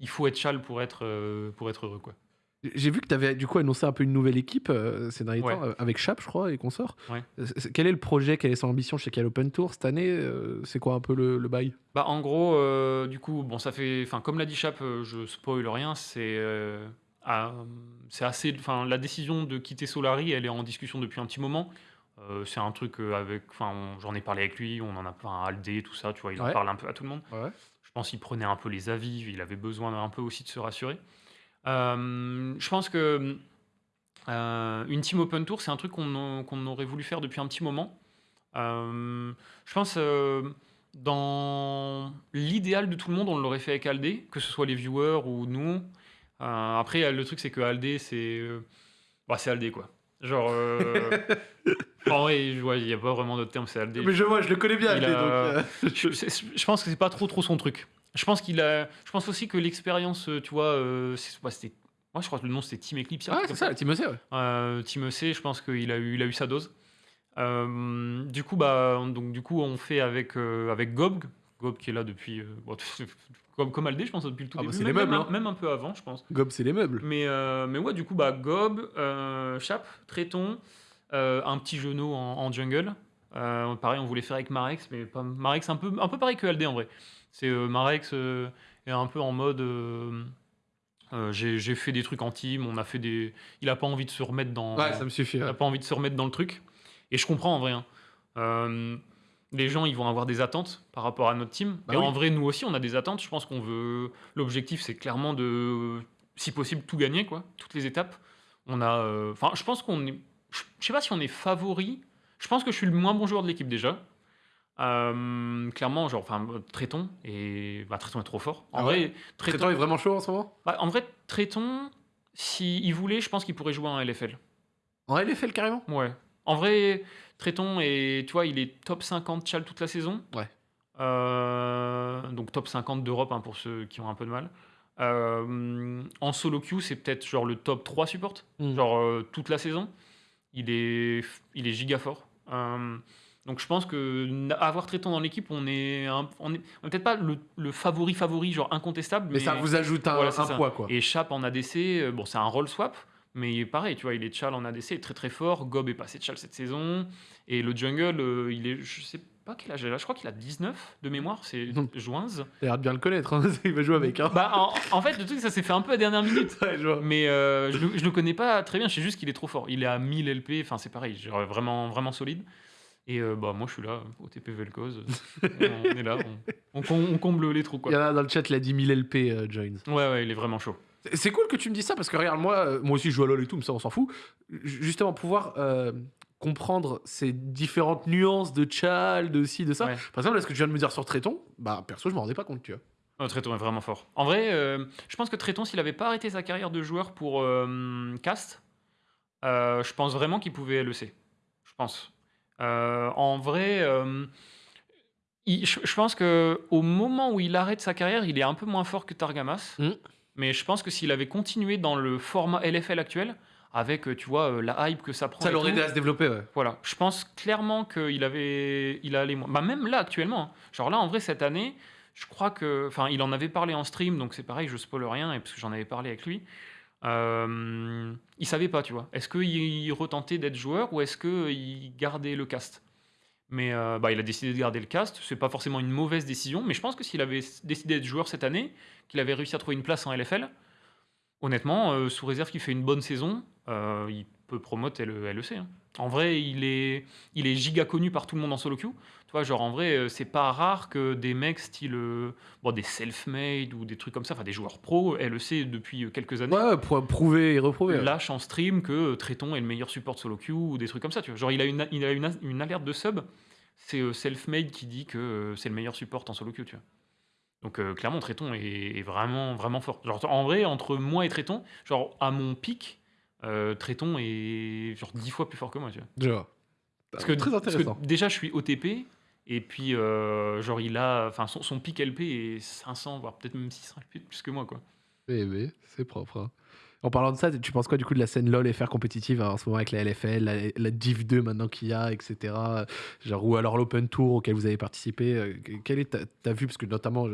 il faut être chal pour être, pour être heureux, quoi. J'ai vu que t'avais du coup annoncé un peu une nouvelle équipe euh, ces derniers Ouais. temps euh, avec Chap, je crois, et consorts. Ouais. Euh, Quel est le projet Quelle est son ambition chez Cal Open Tour cette année euh, C'est quoi un peu le, le bail? Bah, en gros, du coup, bon, ça fait. Enfin, comme l'a dit Chap, je spoil rien, c'est. ah, c'est assez. Enfin, la décision de quitter Solari, elle est en discussion depuis un petit moment. C'est un truc avec. Enfin, j'en ai parlé avec lui, on en a plein, Aldé, tout ça, tu vois, il en parle un peu à tout le monde. Je pense qu'il prenait un peu les avis, il avait besoin un peu aussi de se rassurer. Euh, je pense que euh, une team open tour, c'est un truc qu'on aurait voulu faire depuis un petit moment. Euh, je pense dans l'idéal de tout le monde, on l'aurait fait avec Aldé, que ce soit les viewers ou nous. Après, le truc, c'est que Aldé, c'est bah, c'est Aldé quoi. Genre, en vrai, il n'y a pas vraiment d'autre terme, c'est Aldé. Mais je vois, je le connais bien. Aldé, a- donc, je, je pense que c'est pas trop trop son truc. Je pense qu'il a. Je pense aussi que l'expérience, euh, tu vois, euh, c'était. Moi, je crois que le nom c'était Team Eclipse. Ah, c'est ça, Team EC, ouais. Euh, Team EC, je pense qu'il a eu, il a eu sa dose. Euh, du coup, bah, on- donc du coup, on fait avec avec Gob, Gob qui est là depuis, bon, comme comme Aldé, je pense depuis le tout Ah bah, début, c'est les meubles, même, hein. un- même un peu avant, je pense. Gob, c'est les meubles. Mais, mais ouais, du coup, bah, Gob, Chap, Tréton, un petit genou en, en jungle. Pareil, on voulait faire avec Marex, mais pas, Marex un peu, un peu pareil que LD en vrai. C'est euh, Marex euh, est un peu en mode. euh, euh, j'ai fait des trucs en team, on a fait des. Il a pas envie de se remettre dans. Ouais, ça me suffit. Il n'a pas envie de se remettre dans le truc. Et je comprends en vrai. hein. Euh, les gens, ils vont avoir des attentes par rapport à notre team. Bah et oui. en vrai, nous aussi, on a des attentes. Je pense qu'on veut. L'objectif, c'est clairement de, si possible, tout gagner, quoi. Toutes les étapes. On a. Enfin, je pense qu'on est. Je sais pas si on est favori. Je pense que je suis le moins bon joueur de l'équipe déjà. Euh, clairement, genre, enfin, Tréton et bah, Tréton est trop fort. En Ah vrai, ouais Tréton, Tréton est vraiment chaud en ce moment? Bah, en vrai, Tréton, s'il voulait, je pense qu'il pourrait jouer en LFL. En LFL carrément? Ouais. En vrai, Tréton est, tu vois, il est top 50 Chal toute la saison. Ouais. Euh, donc top 50 d'Europe hein, pour ceux qui ont un peu de mal. Euh, en solo queue, c'est peut-être genre le top 3 support, Mm. genre toute la saison. Il est, il est giga fort. Donc je pense que avoir Tréton dans l'équipe, on est, un- on est, on est peut-être pas le, le favori favori, genre incontestable. Mais ça vous ajoute un, Voilà, poids quoi. Et Chap en ADC, euh, bon, c'est un role swap, mais pareil, tu vois, il est Chal en ADC, il est très très fort. Gob est passé de Chal cette saison. Et le jungle, euh, il est, je sais pas quel âge il a, je crois qu'il a 19 de mémoire, c'est. Joinze. L'air de bien le connaître, hein. il va jouer avec. Hein. Bah, en, en fait, le truc, ça s'est fait un peu à dernière minute. Ouais, je vois. Mais euh, je, je le connais pas très bien, je sais juste qu'il est trop fort. Il est à 1000 LP, enfin c'est pareil, genre vraiment, vraiment solide. Et euh, bah, moi je suis là, au TP Vel'Koz, on, on est là, on, on com- on comble les trous Il quoi. y en a dans le chat, il a 10 000 LP euh, joins. Ouais, ouais, il est vraiment chaud. C'est- cool que tu me dises ça parce que regarde, moi, euh, moi aussi je joue à LoL et tout, mais ça on s'en fout. Ju- Justement, pouvoir euh, comprendre ces différentes nuances de Chal, de ci, de ça. Ouais. Par exemple, là, ce que tu viens de me dire sur Tréton, bah perso, je m'en rendais pas compte, tu vois. Oh, Tréton est vraiment fort. En vrai, euh, je pense que Tréton, s'il avait pas arrêté sa carrière de joueur pour euh, Cast, euh, je pense vraiment qu'il pouvait LEC. Je pense. Euh, en vrai, euh, il- je, je pense que au moment où il arrête sa carrière, il est un peu moins fort que Targamas. Mm. Mais je pense que s'il avait continué dans le format LFL actuel, avec, euh, tu vois, euh, la hype que ça prend. Ça et l'aurait tout, aidé à se développer, ouais. voilà, je pense clairement qu'il avait, il allait, bah même là actuellement, hein. genre là en vrai cette année, je crois que, enfin, il en avait parlé en stream, donc c'est pareil, je spoil rien, et parce que j'en avais parlé avec lui. Euh, il savait pas, tu vois. Est-ce qu'il retentait d'être joueur ou est-ce qu'il gardait le cast? Mais euh, bah, il a décidé de garder le cast. C'est pas forcément une mauvaise décision, mais je pense que s'il avait décidé d'être joueur cette année, qu'il avait réussi à trouver une place en LFL, honnêtement, euh, sous réserve qu'il fait une bonne saison, euh, il peut promote le LEC. hein. En vrai, il est, il est giga connu par tout le monde en solo queue. Tu vois, genre en vrai, euh, c'est pas rare que des mecs style bon, des self-made ou des trucs comme ça, enfin des joueurs pro, LEC depuis quelques années, Ouais, ouais, pour prouver et reprouver. ouais. lâchent en stream que Tréton est le meilleur support solo queue ou des trucs comme ça. Tu vois. Genre il a une, il a une, une alerte de sub, c'est self-made qui dit que c'est le meilleur support en solo queue. Tu vois. Donc euh, clairement, Tréton est, est vraiment, vraiment fort. Genre, en vrai, entre moi et Tréton, genre à mon pic, euh, Tréton est genre 10 fois plus fort que moi. Tu vois. Vois. Parce que, Très parce que intéressant. déjà, je suis OTP. Et puis, euh, genre, il a. Enfin, son, son pic LP est 500, voire peut-être même 600 LP de plus que moi, quoi. Eh c'est propre. hein. En parlant de ça, tu penses quoi du coup de la scène LoL FR compétitive hein, en ce moment avec la LFL, la, la Div 2 maintenant qu'il y a, etc. Genre, ou alors l'Open Tour auquel vous avez participé. euh, Quelle est ta, ta vue? Parce que notamment,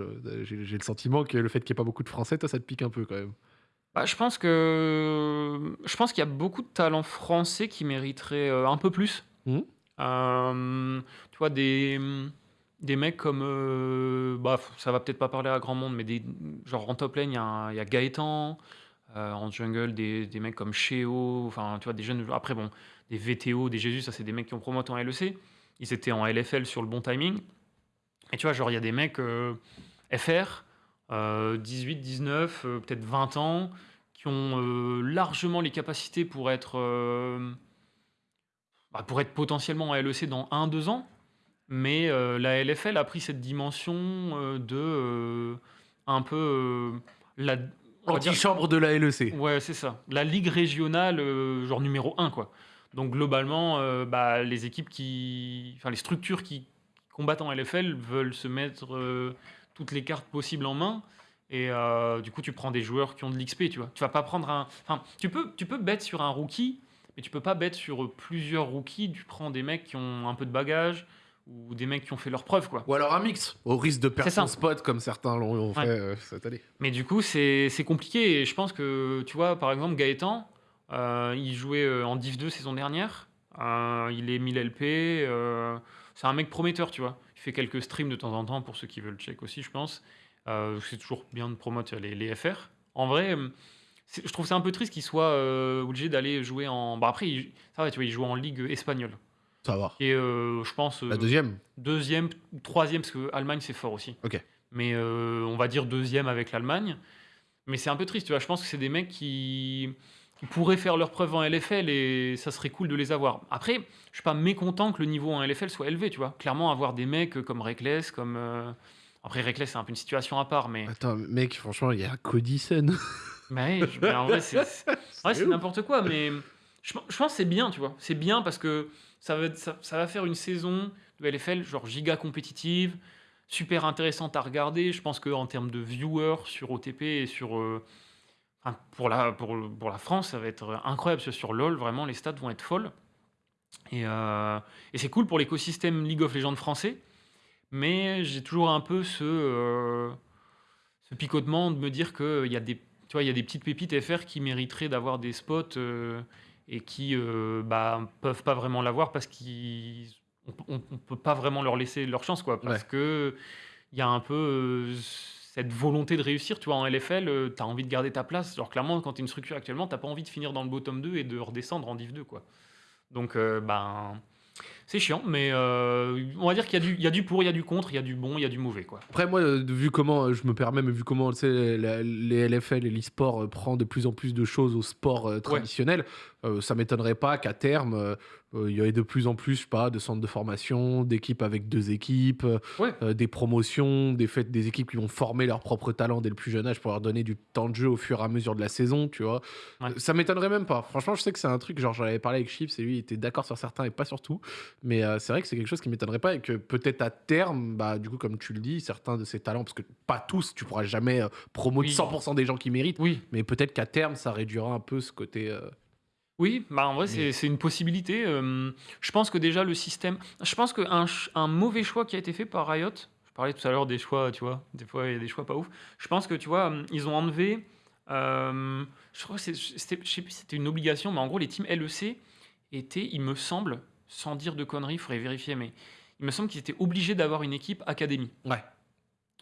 j'ai j'ai le sentiment que le fait qu'il n'y ait pas beaucoup de Français, toi, ça te pique un peu quand même. Bah, je pense que. Je pense qu'il y a beaucoup de talents français qui mériteraient euh, un peu plus. Mhm. Euh, tu vois, des. Des mecs comme. euh, bah, ça va peut-être pas parler à grand monde, mais des, genre en top lane, il y, y a Gaëtan. Euh, en jungle, des, des mecs comme Sheo. Enfin, tu vois, des jeunes. Après, bon, des VTO, des Jésus, ça, c'est des mecs qui ont promoté en LEC. Ils étaient en LFL sur le bon timing. Et tu vois, genre, il y a des mecs FR, euh, 18, 19, euh, peut-être 20 ans, qui ont euh, largement les capacités pour être, euh, bah, pour être potentiellement en LEC dans 1-2 ans. Mais la LFL a pris cette dimension de un peu la, on va dire- Antichambre de la LEC. Ouais, c'est ça. La ligue régionale, euh, genre numéro 1, quoi. Donc globalement, euh, bah, les équipes qui. Enfin, les structures qui combattent en LFL veulent se mettre euh, toutes les cartes possibles en main. Et du coup, tu prends des joueurs qui ont de l'XP, tu vois. Tu vas pas prendre un. Enfin, tu peux, tu peux bet sur un rookie, mais tu peux pas bet sur plusieurs rookies. Tu prends des mecs qui ont un peu de bagage ou des mecs qui ont fait leurs preuves, quoi. Ou alors un mix, au risque de perdre son spot comme certains l'ont Ouais. fait euh, cette année. Mais du coup, c'est compliqué. Et je pense que, tu vois, par exemple, Gaëtan, euh, il jouait euh, en Div 2 saison dernière. Euh, il est 1000 LP. c'est un mec prometteur, tu vois. Il fait quelques streams de temps en temps pour ceux qui veulent check aussi, je pense. C'est toujours bien de promouvoir les, les FR. En vrai, je trouve ça un peu triste qu'il soit euh, obligé d'aller jouer en. Bah après, il, ça va, tu vois, il joue en ligue espagnole. Ça va. Et euh, je pense. La euh, deuxième deuxième ou troisième, parce que Allemagne c'est fort aussi. Ok. Mais euh, on va dire deuxième avec l'Allemagne. Mais c'est un peu triste, tu vois. Je pense que c'est des mecs qui, pourraient faire leur preuve en LFL et ça serait cool de les avoir. Après, je suis pas mécontent que le niveau en LFL soit élevé, tu vois. Clairement, avoir des mecs comme Reckless, comme. euh, Après, Reckless, c'est un peu une situation à part, mais. Attends, mec, franchement, il y a Cody Sun. Mais, mais en vrai, c'est n'importe quoi. Mais je, je pense que c'est bien, tu vois. C'est bien parce que ça va, faire une saison de LFL genre giga compétitive, super intéressante à regarder. Je pense qu'en termes de viewers sur OTP et sur. euh, pour, la, France, ça va être incroyable. Sur LoL, vraiment, les stats vont être folles. Et, euh, et c'est cool pour l'écosystème League of Legends français. Mais j'ai toujours un peu ce, euh, picotement de me dire qu'il y a des tu vois, il y a des petites pépites FR qui mériteraient d'avoir des spots et qui euh, bah, peuvent pas vraiment l'avoir parce qu'on ne peut pas vraiment leur laisser leur chance, quoi. Parce Ouais. que il y a un peu euh, cette volonté de réussir. Tu vois, en LFL, tu as envie de garder ta place. Genre, clairement, quand tu es une structure actuellement, tu pas envie de finir dans le bottom 2 et de redescendre en div 2, quoi. Donc, euh, ben, c'est chiant, mais euh, on va dire qu'il y, a du- il y a du pour, il y a du contre, il y a du bon, il y a du mauvais, quoi. Après, moi, euh, vu comment, euh, je me permets, mais vu comment la- les LFL et l'e-sport prend de plus en plus de choses au sport euh, traditionnel, euh, ça m'étonnerait pas qu'à terme, il y ait de plus en plus, je sais pas, de centres de formation, d'équipes avec deux équipes, euh, Ouais. euh, des promotions, des fêtes, des équipes qui vont former leurs propres talents dès le plus jeune âge pour leur donner du temps de jeu au fur et à mesure de la saison, tu vois. Ouais. Euh, Ça m'étonnerait même pas. Franchement, je sais que c'est un truc, genre j'en avais parlé avec Chips et lui il était d'accord sur certains et pas sur tout. Mais euh, c'est vrai que c'est quelque chose qui m'étonnerait pas et que peut-être à terme, bah du coup comme tu le dis, certains de ces talents, parce que pas tous, tu pourras jamais euh, promouvoir Oui. 100% des gens qui méritent, Oui, mais peut-être qu'à terme ça réduira un peu ce côté. Oui, bah en vrai, Mais- c'est c'est une possibilité. euh, je pense que déjà, le système. Je pense qu'un un mauvais choix qui a été fait par Riot, je parlais tout à l'heure des choix, tu vois, des fois, il y a des choix pas ouf. Je pense que, tu vois, ils ont enlevé. euh, je crois que c'est- c'était, je sais plus si c'était une obligation, mais en gros, les teams LEC étaient, il me semble, sans dire de conneries, il faudrait vérifier, mais il me semble qu'ils étaient obligés d'avoir une équipe académie. Ouais.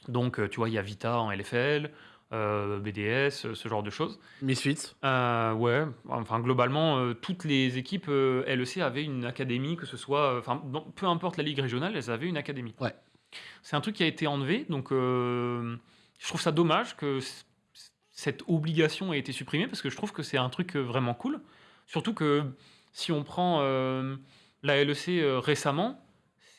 Donc, euh, tu vois, il y a Vita en LFL, euh, BDS, euh, ce genre de choses. Misfits. Euh, ouais, enfin globalement, euh, toutes les équipes LEC avaient une académie, que ce soit, enfin peu importe la ligue régionale, elles avaient une académie. Ouais. C'est un truc qui a été enlevé, donc je trouve ça dommage que cette obligation ait été supprimée parce que je trouve que c'est un truc vraiment cool. Surtout que si on prend la LEC récemment,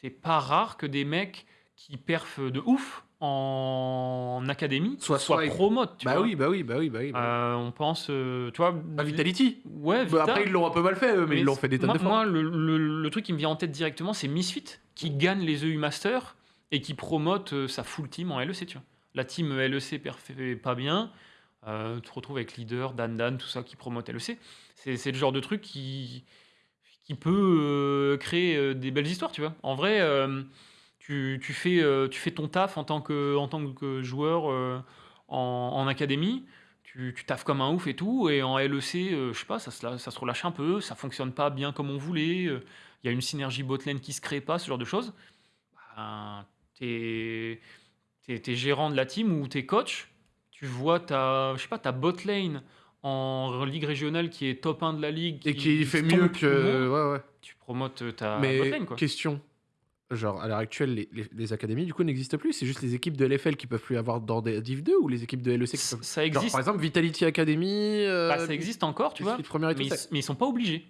c'est pas rare que des mecs qui perfent de ouf en académie Soit promotes. tu Bah vois. oui, bah oui, bah oui, bah oui. bah oui. Euh, on pense, euh, tu vois, Ah, Vitality. Ouais, Bah, après ils l'ont un peu mal fait, eux, mais, ils l'ont fait des tonnes de fois. Moi, le, le- le truc qui me vient en tête directement, c'est Misfit, qui gagne les EU Masters et qui promote euh, sa full team en LEC, tu vois. La team LEC fait pas bien, euh, tu te retrouves avec Leader, Dan Dan, tout ça qui promote LEC. C'est c'est le genre de truc qui, qui peut créer des belles histoires, tu vois. En vrai, tu, tu fais, euh, tu fais ton taf en tant que, en tant que joueur euh, en, en académie, tu, tu taffes comme un ouf et tout, et en LEC, euh, je sais pas, ça se, la- ça se relâche un peu, ça fonctionne pas bien comme on voulait, euh, il y a une synergie botlane qui se crée pas, ce genre de choses. Ben, t'es t'es- t'es gérant de la team ou t'es coach, tu vois ta, je sais pas, ta botlane en ligue régionale qui est top 1 de la ligue Et qui fait mieux tout le que. monde, Ouais, ouais. tu promotes ta Mais botlane quoi. question. Genre, à l'heure actuelle, les, les- les académies, du coup, n'existent plus. C'est juste les équipes de LFL qui peuvent plus avoir dans des Div 2 ou les équipes de LEC qui Ça peuvent. ça Genre, existe, par exemple, Vitality Academy. euh, bah, ça existe encore, tu vois, mais ils, mais ils sont pas obligés.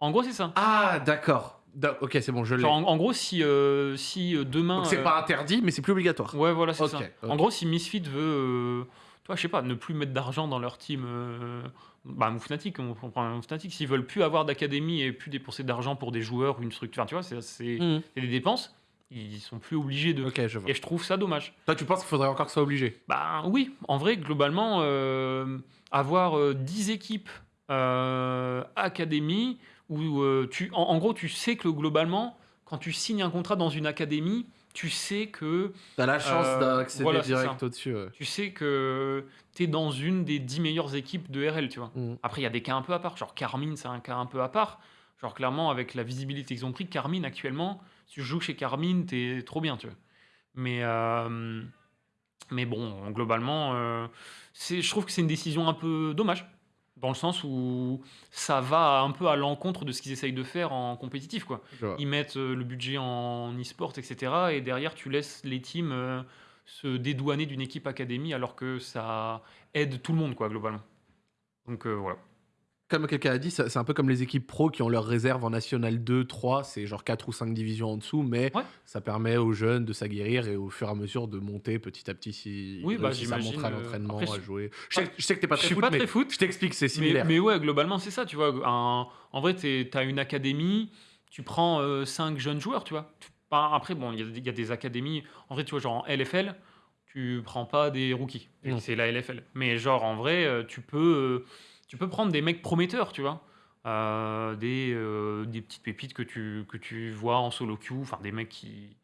En gros, c'est ça. Ah, d'accord. Da- Ok, c'est bon, je l'ai. En, en gros, si, euh, si euh, demain. Donc, c'est euh, pas interdit, mais c'est plus obligatoire. Ouais, voilà, c'est ça. En gros, si Misfit veut, toi, je sais pas, ne plus mettre d'argent dans leur team, euh, bah, Move Fnatic, on on prend Move Fnatic, s'ils veulent plus avoir d'académie et plus dépenser d'argent pour des joueurs, une structure, enfin, tu vois, c'est c'est- des dépenses, ils sont plus obligés de. Ok, je vois. Et je trouve ça dommage. Toi, tu penses qu'il faudrait encore que ça soit obligé? Bah oui, en vrai, globalement, euh, avoir euh, 10 équipes euh, académie, où euh, tu, en, en gros, tu sais que globalement, quand tu signes un contrat dans une académie, tu sais que T'as la chance Euh, d'accéder voilà, direct au-dessus. ouais. tu sais que tu es dans une des 10 meilleures équipes de RL, tu vois. Mhm. Après, il y a des cas un peu à part. Genre, Carmine, c'est un cas un peu à part. Genre, clairement, avec la visibilité qu'ils ont pris, Carmine, actuellement, si tu joues chez Carmine, t'es trop bien, tu vois. Mais, euh, mais bon, globalement, euh, je trouve que c'est une décision un peu dommage. Dans le sens où ça va un peu à l'encontre de ce qu'ils essayent de faire en compétitif, quoi ils mettent euh, le budget en e-sport, etc. Et derrière, tu laisses les teams euh, se dédouaner d'une équipe académie alors que ça aide tout le monde, quoi, globalement. Donc euh, voilà. Comme quelqu'un a dit, ça- c'est un peu comme les équipes pro qui ont leurs réserves en National 2, 3, c'est genre 4 ou 5 divisions en dessous, mais Ouais. ça permet aux jeunes de s'aguerrir et au fur et à mesure de monter petit à petit si Oui, ils bah, à j'imagine, montrer à euh, l'entraînement, à jouer. Je sais, je sais que t'es pas Je très suis foot, pas mais très foot. je t'explique, c'est Mais, similaire. mais ouais, globalement, c'est ça, tu vois. Un- en vrai, tu as une académie, tu prends 5 jeunes joueurs, tu vois. Après, bon, il y, a- il y a des académies. En vrai, tu vois, genre en LFL, tu prends pas des rookies. C'est la LFL. Mais genre, en vrai, euh, tu peux, euh, tu peux prendre des mecs prometteurs, tu vois. Euh, des, euh, des petites pépites que tu, que tu vois en solo queue, enfin des mecs qui,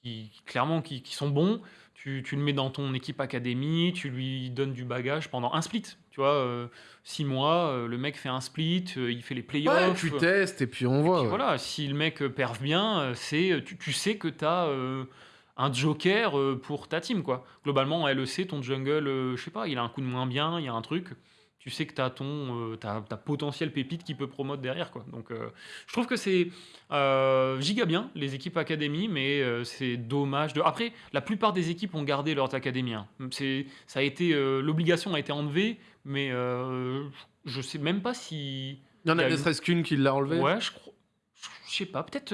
qui clairement qui, qui sont bons. Tu, tu le mets dans ton équipe académie, tu lui donnes du bagage pendant un split. Tu vois, euh, six mois, le mec fait un split, il fait les playoffs. Ouais, tu testes et puis on voit. Puis ouais. voilà, si le mec perf bien, c'est tu, tu sais que tu as un joker pour ta team quoi. Globalement en LEC ton jungle je sais pas, il a un coup de moins bien, il y a un truc, tu sais que tu as ton euh, ta potentiel pépite qui peut promote derrière quoi. Donc euh, je trouve que c'est euh, giga bien les équipes académies mais euh, c'est dommage de après la plupart des équipes ont gardé leurs académies. hein. Ça a été l'obligation a été enlevée mais je sais même pas si Il y en a ne serait-ce qu'une qui l'a enlevé. Ouais, je crois. Je sais pas, peut-être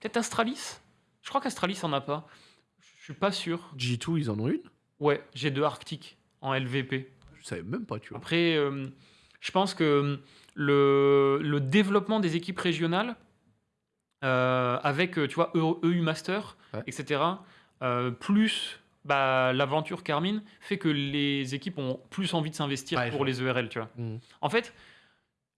peut-être Astralis Je crois qu'Astralis en a pas. Je suis pas sûr. G2, ils en ont une? Ouais, j'ai deux Arctic en LVP. Je savais même pas, tu vois. Après, euh, je pense que le, le développement des équipes régionales, euh, avec, euh, tu vois, EU, EU Master, Ouais. etc., euh, plus bah, l'aventure Carmine, fait que les équipes ont plus envie de s'investir Ouais, pour les ERL, tu vois. Mhm. En fait,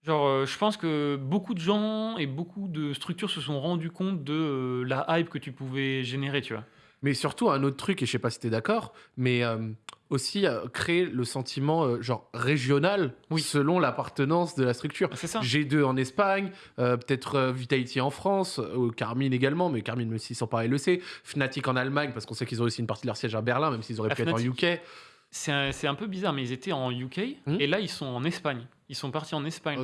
genre, euh, je pense que beaucoup de gens et beaucoup de structures se sont rendus compte de euh, la hype que tu pouvais générer, tu vois. Mais surtout, un autre truc, et je sais pas si t'es d'accord, mais euh, aussi euh, créer le sentiment euh, genre régional Oui. selon l'appartenance de la structure. C'est ça. G2 en Espagne, euh, peut-être euh, Vitality en France, euh, Carmine également, mais Carmine même s'ils sont pas LEC, Fnatic en Allemagne, parce qu'on sait qu'ils ont aussi une partie de leur siège à Berlin, même s'ils auraient La pu être en. UK. C'est un, un peu bizarre, mais ils étaient en UK Hmm. et là ils sont en Espagne. Ils sont partis en Espagne.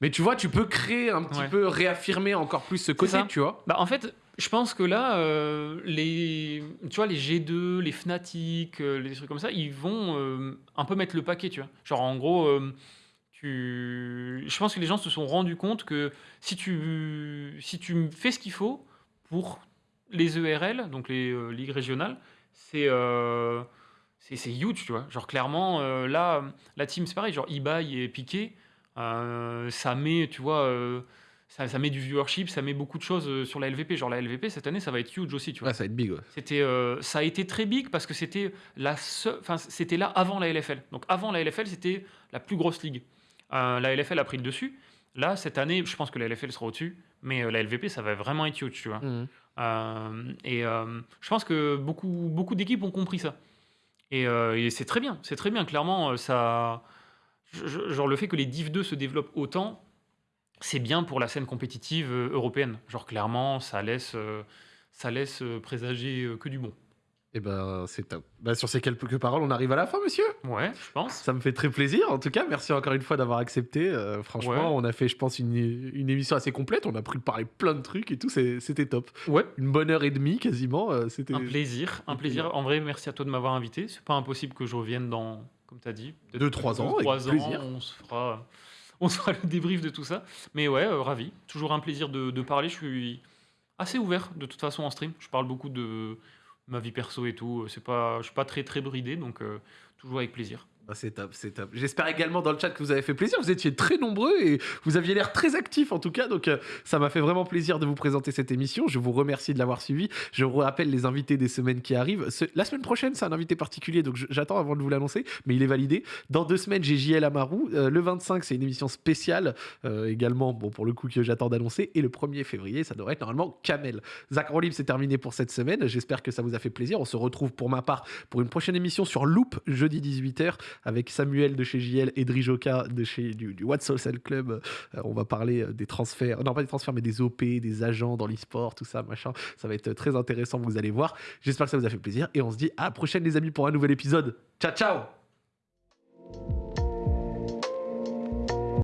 Mais tu vois, tu peux créer un petit Ouais. peu, réaffirmer encore plus ce côté, tu vois. Bah, en fait, je pense que là, euh, les, tu vois, les G2, les Fnatic, euh, les trucs comme ça, ils vont euh, un peu mettre le paquet, tu vois. Genre, en gros, tu... je pense que les gens se sont rendus compte que si tu, si tu fais ce qu'il faut pour les ERL, donc les ligues régionales, c'est c'est huge, tu vois. Genre, clairement, là, la team, c'est pareil, genre eBay et Piqué, ça met, tu vois, ça, ça met du viewership, ça met beaucoup de choses euh, sur la LVP. Genre, la LVP, cette année, ça va être huge aussi, tu vois. Ouais, ça va être big. ouais. C'était, euh, ça a été très big parce que c'était la enfin, c'était là avant la LFL. Donc avant la LFL, c'était la plus grosse ligue. Euh, la LFL a pris le dessus. Là, cette année, je pense que la LFL sera au-dessus, mais euh, la LVP, ça va vraiment être huge, tu vois. Mhm. Et je pense que beaucoup, beaucoup d'équipes ont compris ça. Et, et c'est très bien, c'est très bien. Clairement, ça, genre le fait que les Div 2 se développent autant, c'est bien pour la scène compétitive euh, européenne. Genre clairement, ça laisse, euh, ça laisse euh, présager que du bon. Et ben, c'est top. Bah, sur ces quelques paroles, on arrive à la fin, monsieur. Ouais, je pense. Ça me fait très plaisir, en tout cas. Merci encore une fois d'avoir accepté. Euh, franchement, Ouais. on a fait, je pense, une, une émission assez complète. On a pu parler plein de trucs et tout. C'était top. Ouais, Une bonne heure et demie, quasiment. euh, C'était. un plaisir, un plaisir. En vrai, merci à toi de m'avoir invité. C'est pas impossible que je revienne dans, comme tu as dit, Deux, trois deux, ans, avec trois ans, on se fera, on fera le débrief de tout ça. Mais ouais, euh, ravi. Toujours un plaisir de, de parler. Je suis assez ouvert de toute façon en stream. Je parle beaucoup de ma vie perso et tout. C'est pas, je suis pas très très bridé, donc euh, toujours avec plaisir. Ah, c'est top, c'est top. J'espère également dans le chat que vous avez fait plaisir. Vous étiez très nombreux et vous aviez l'air très actifs en tout cas. Donc euh, ça m'a fait vraiment plaisir de vous présenter cette émission. Je vous remercie de l'avoir suivi. Je vous rappelle les invités des semaines qui arrivent. La semaine prochaine, c'est un invité particulier, donc j'attends avant de vous l'annoncer, mais il est validé. Dans deux semaines, j'ai JL Amarou. Euh, le 25, c'est une émission spéciale euh, également, bon pour le coup que j'attends d'annoncer. Et le 1er février, ça devrait être normalement Kamel. Zach Rolib, c'est terminé pour cette semaine. J'espère que ça vous a fait plaisir. On se retrouve pour ma part pour une prochaine émission sur Loop jeudi 18h avec Samuel de chez JL et Drijoka de chez du, du Club. Euh, on va parler euh, des transferts, non pas des transferts, mais des OP, des agents dans l'e-sport, tout ça, machin. Ça va être très intéressant, vous allez voir. J'espère que ça vous a fait plaisir et on se dit à la prochaine, les amis, pour un nouvel épisode. Ciao, ciao!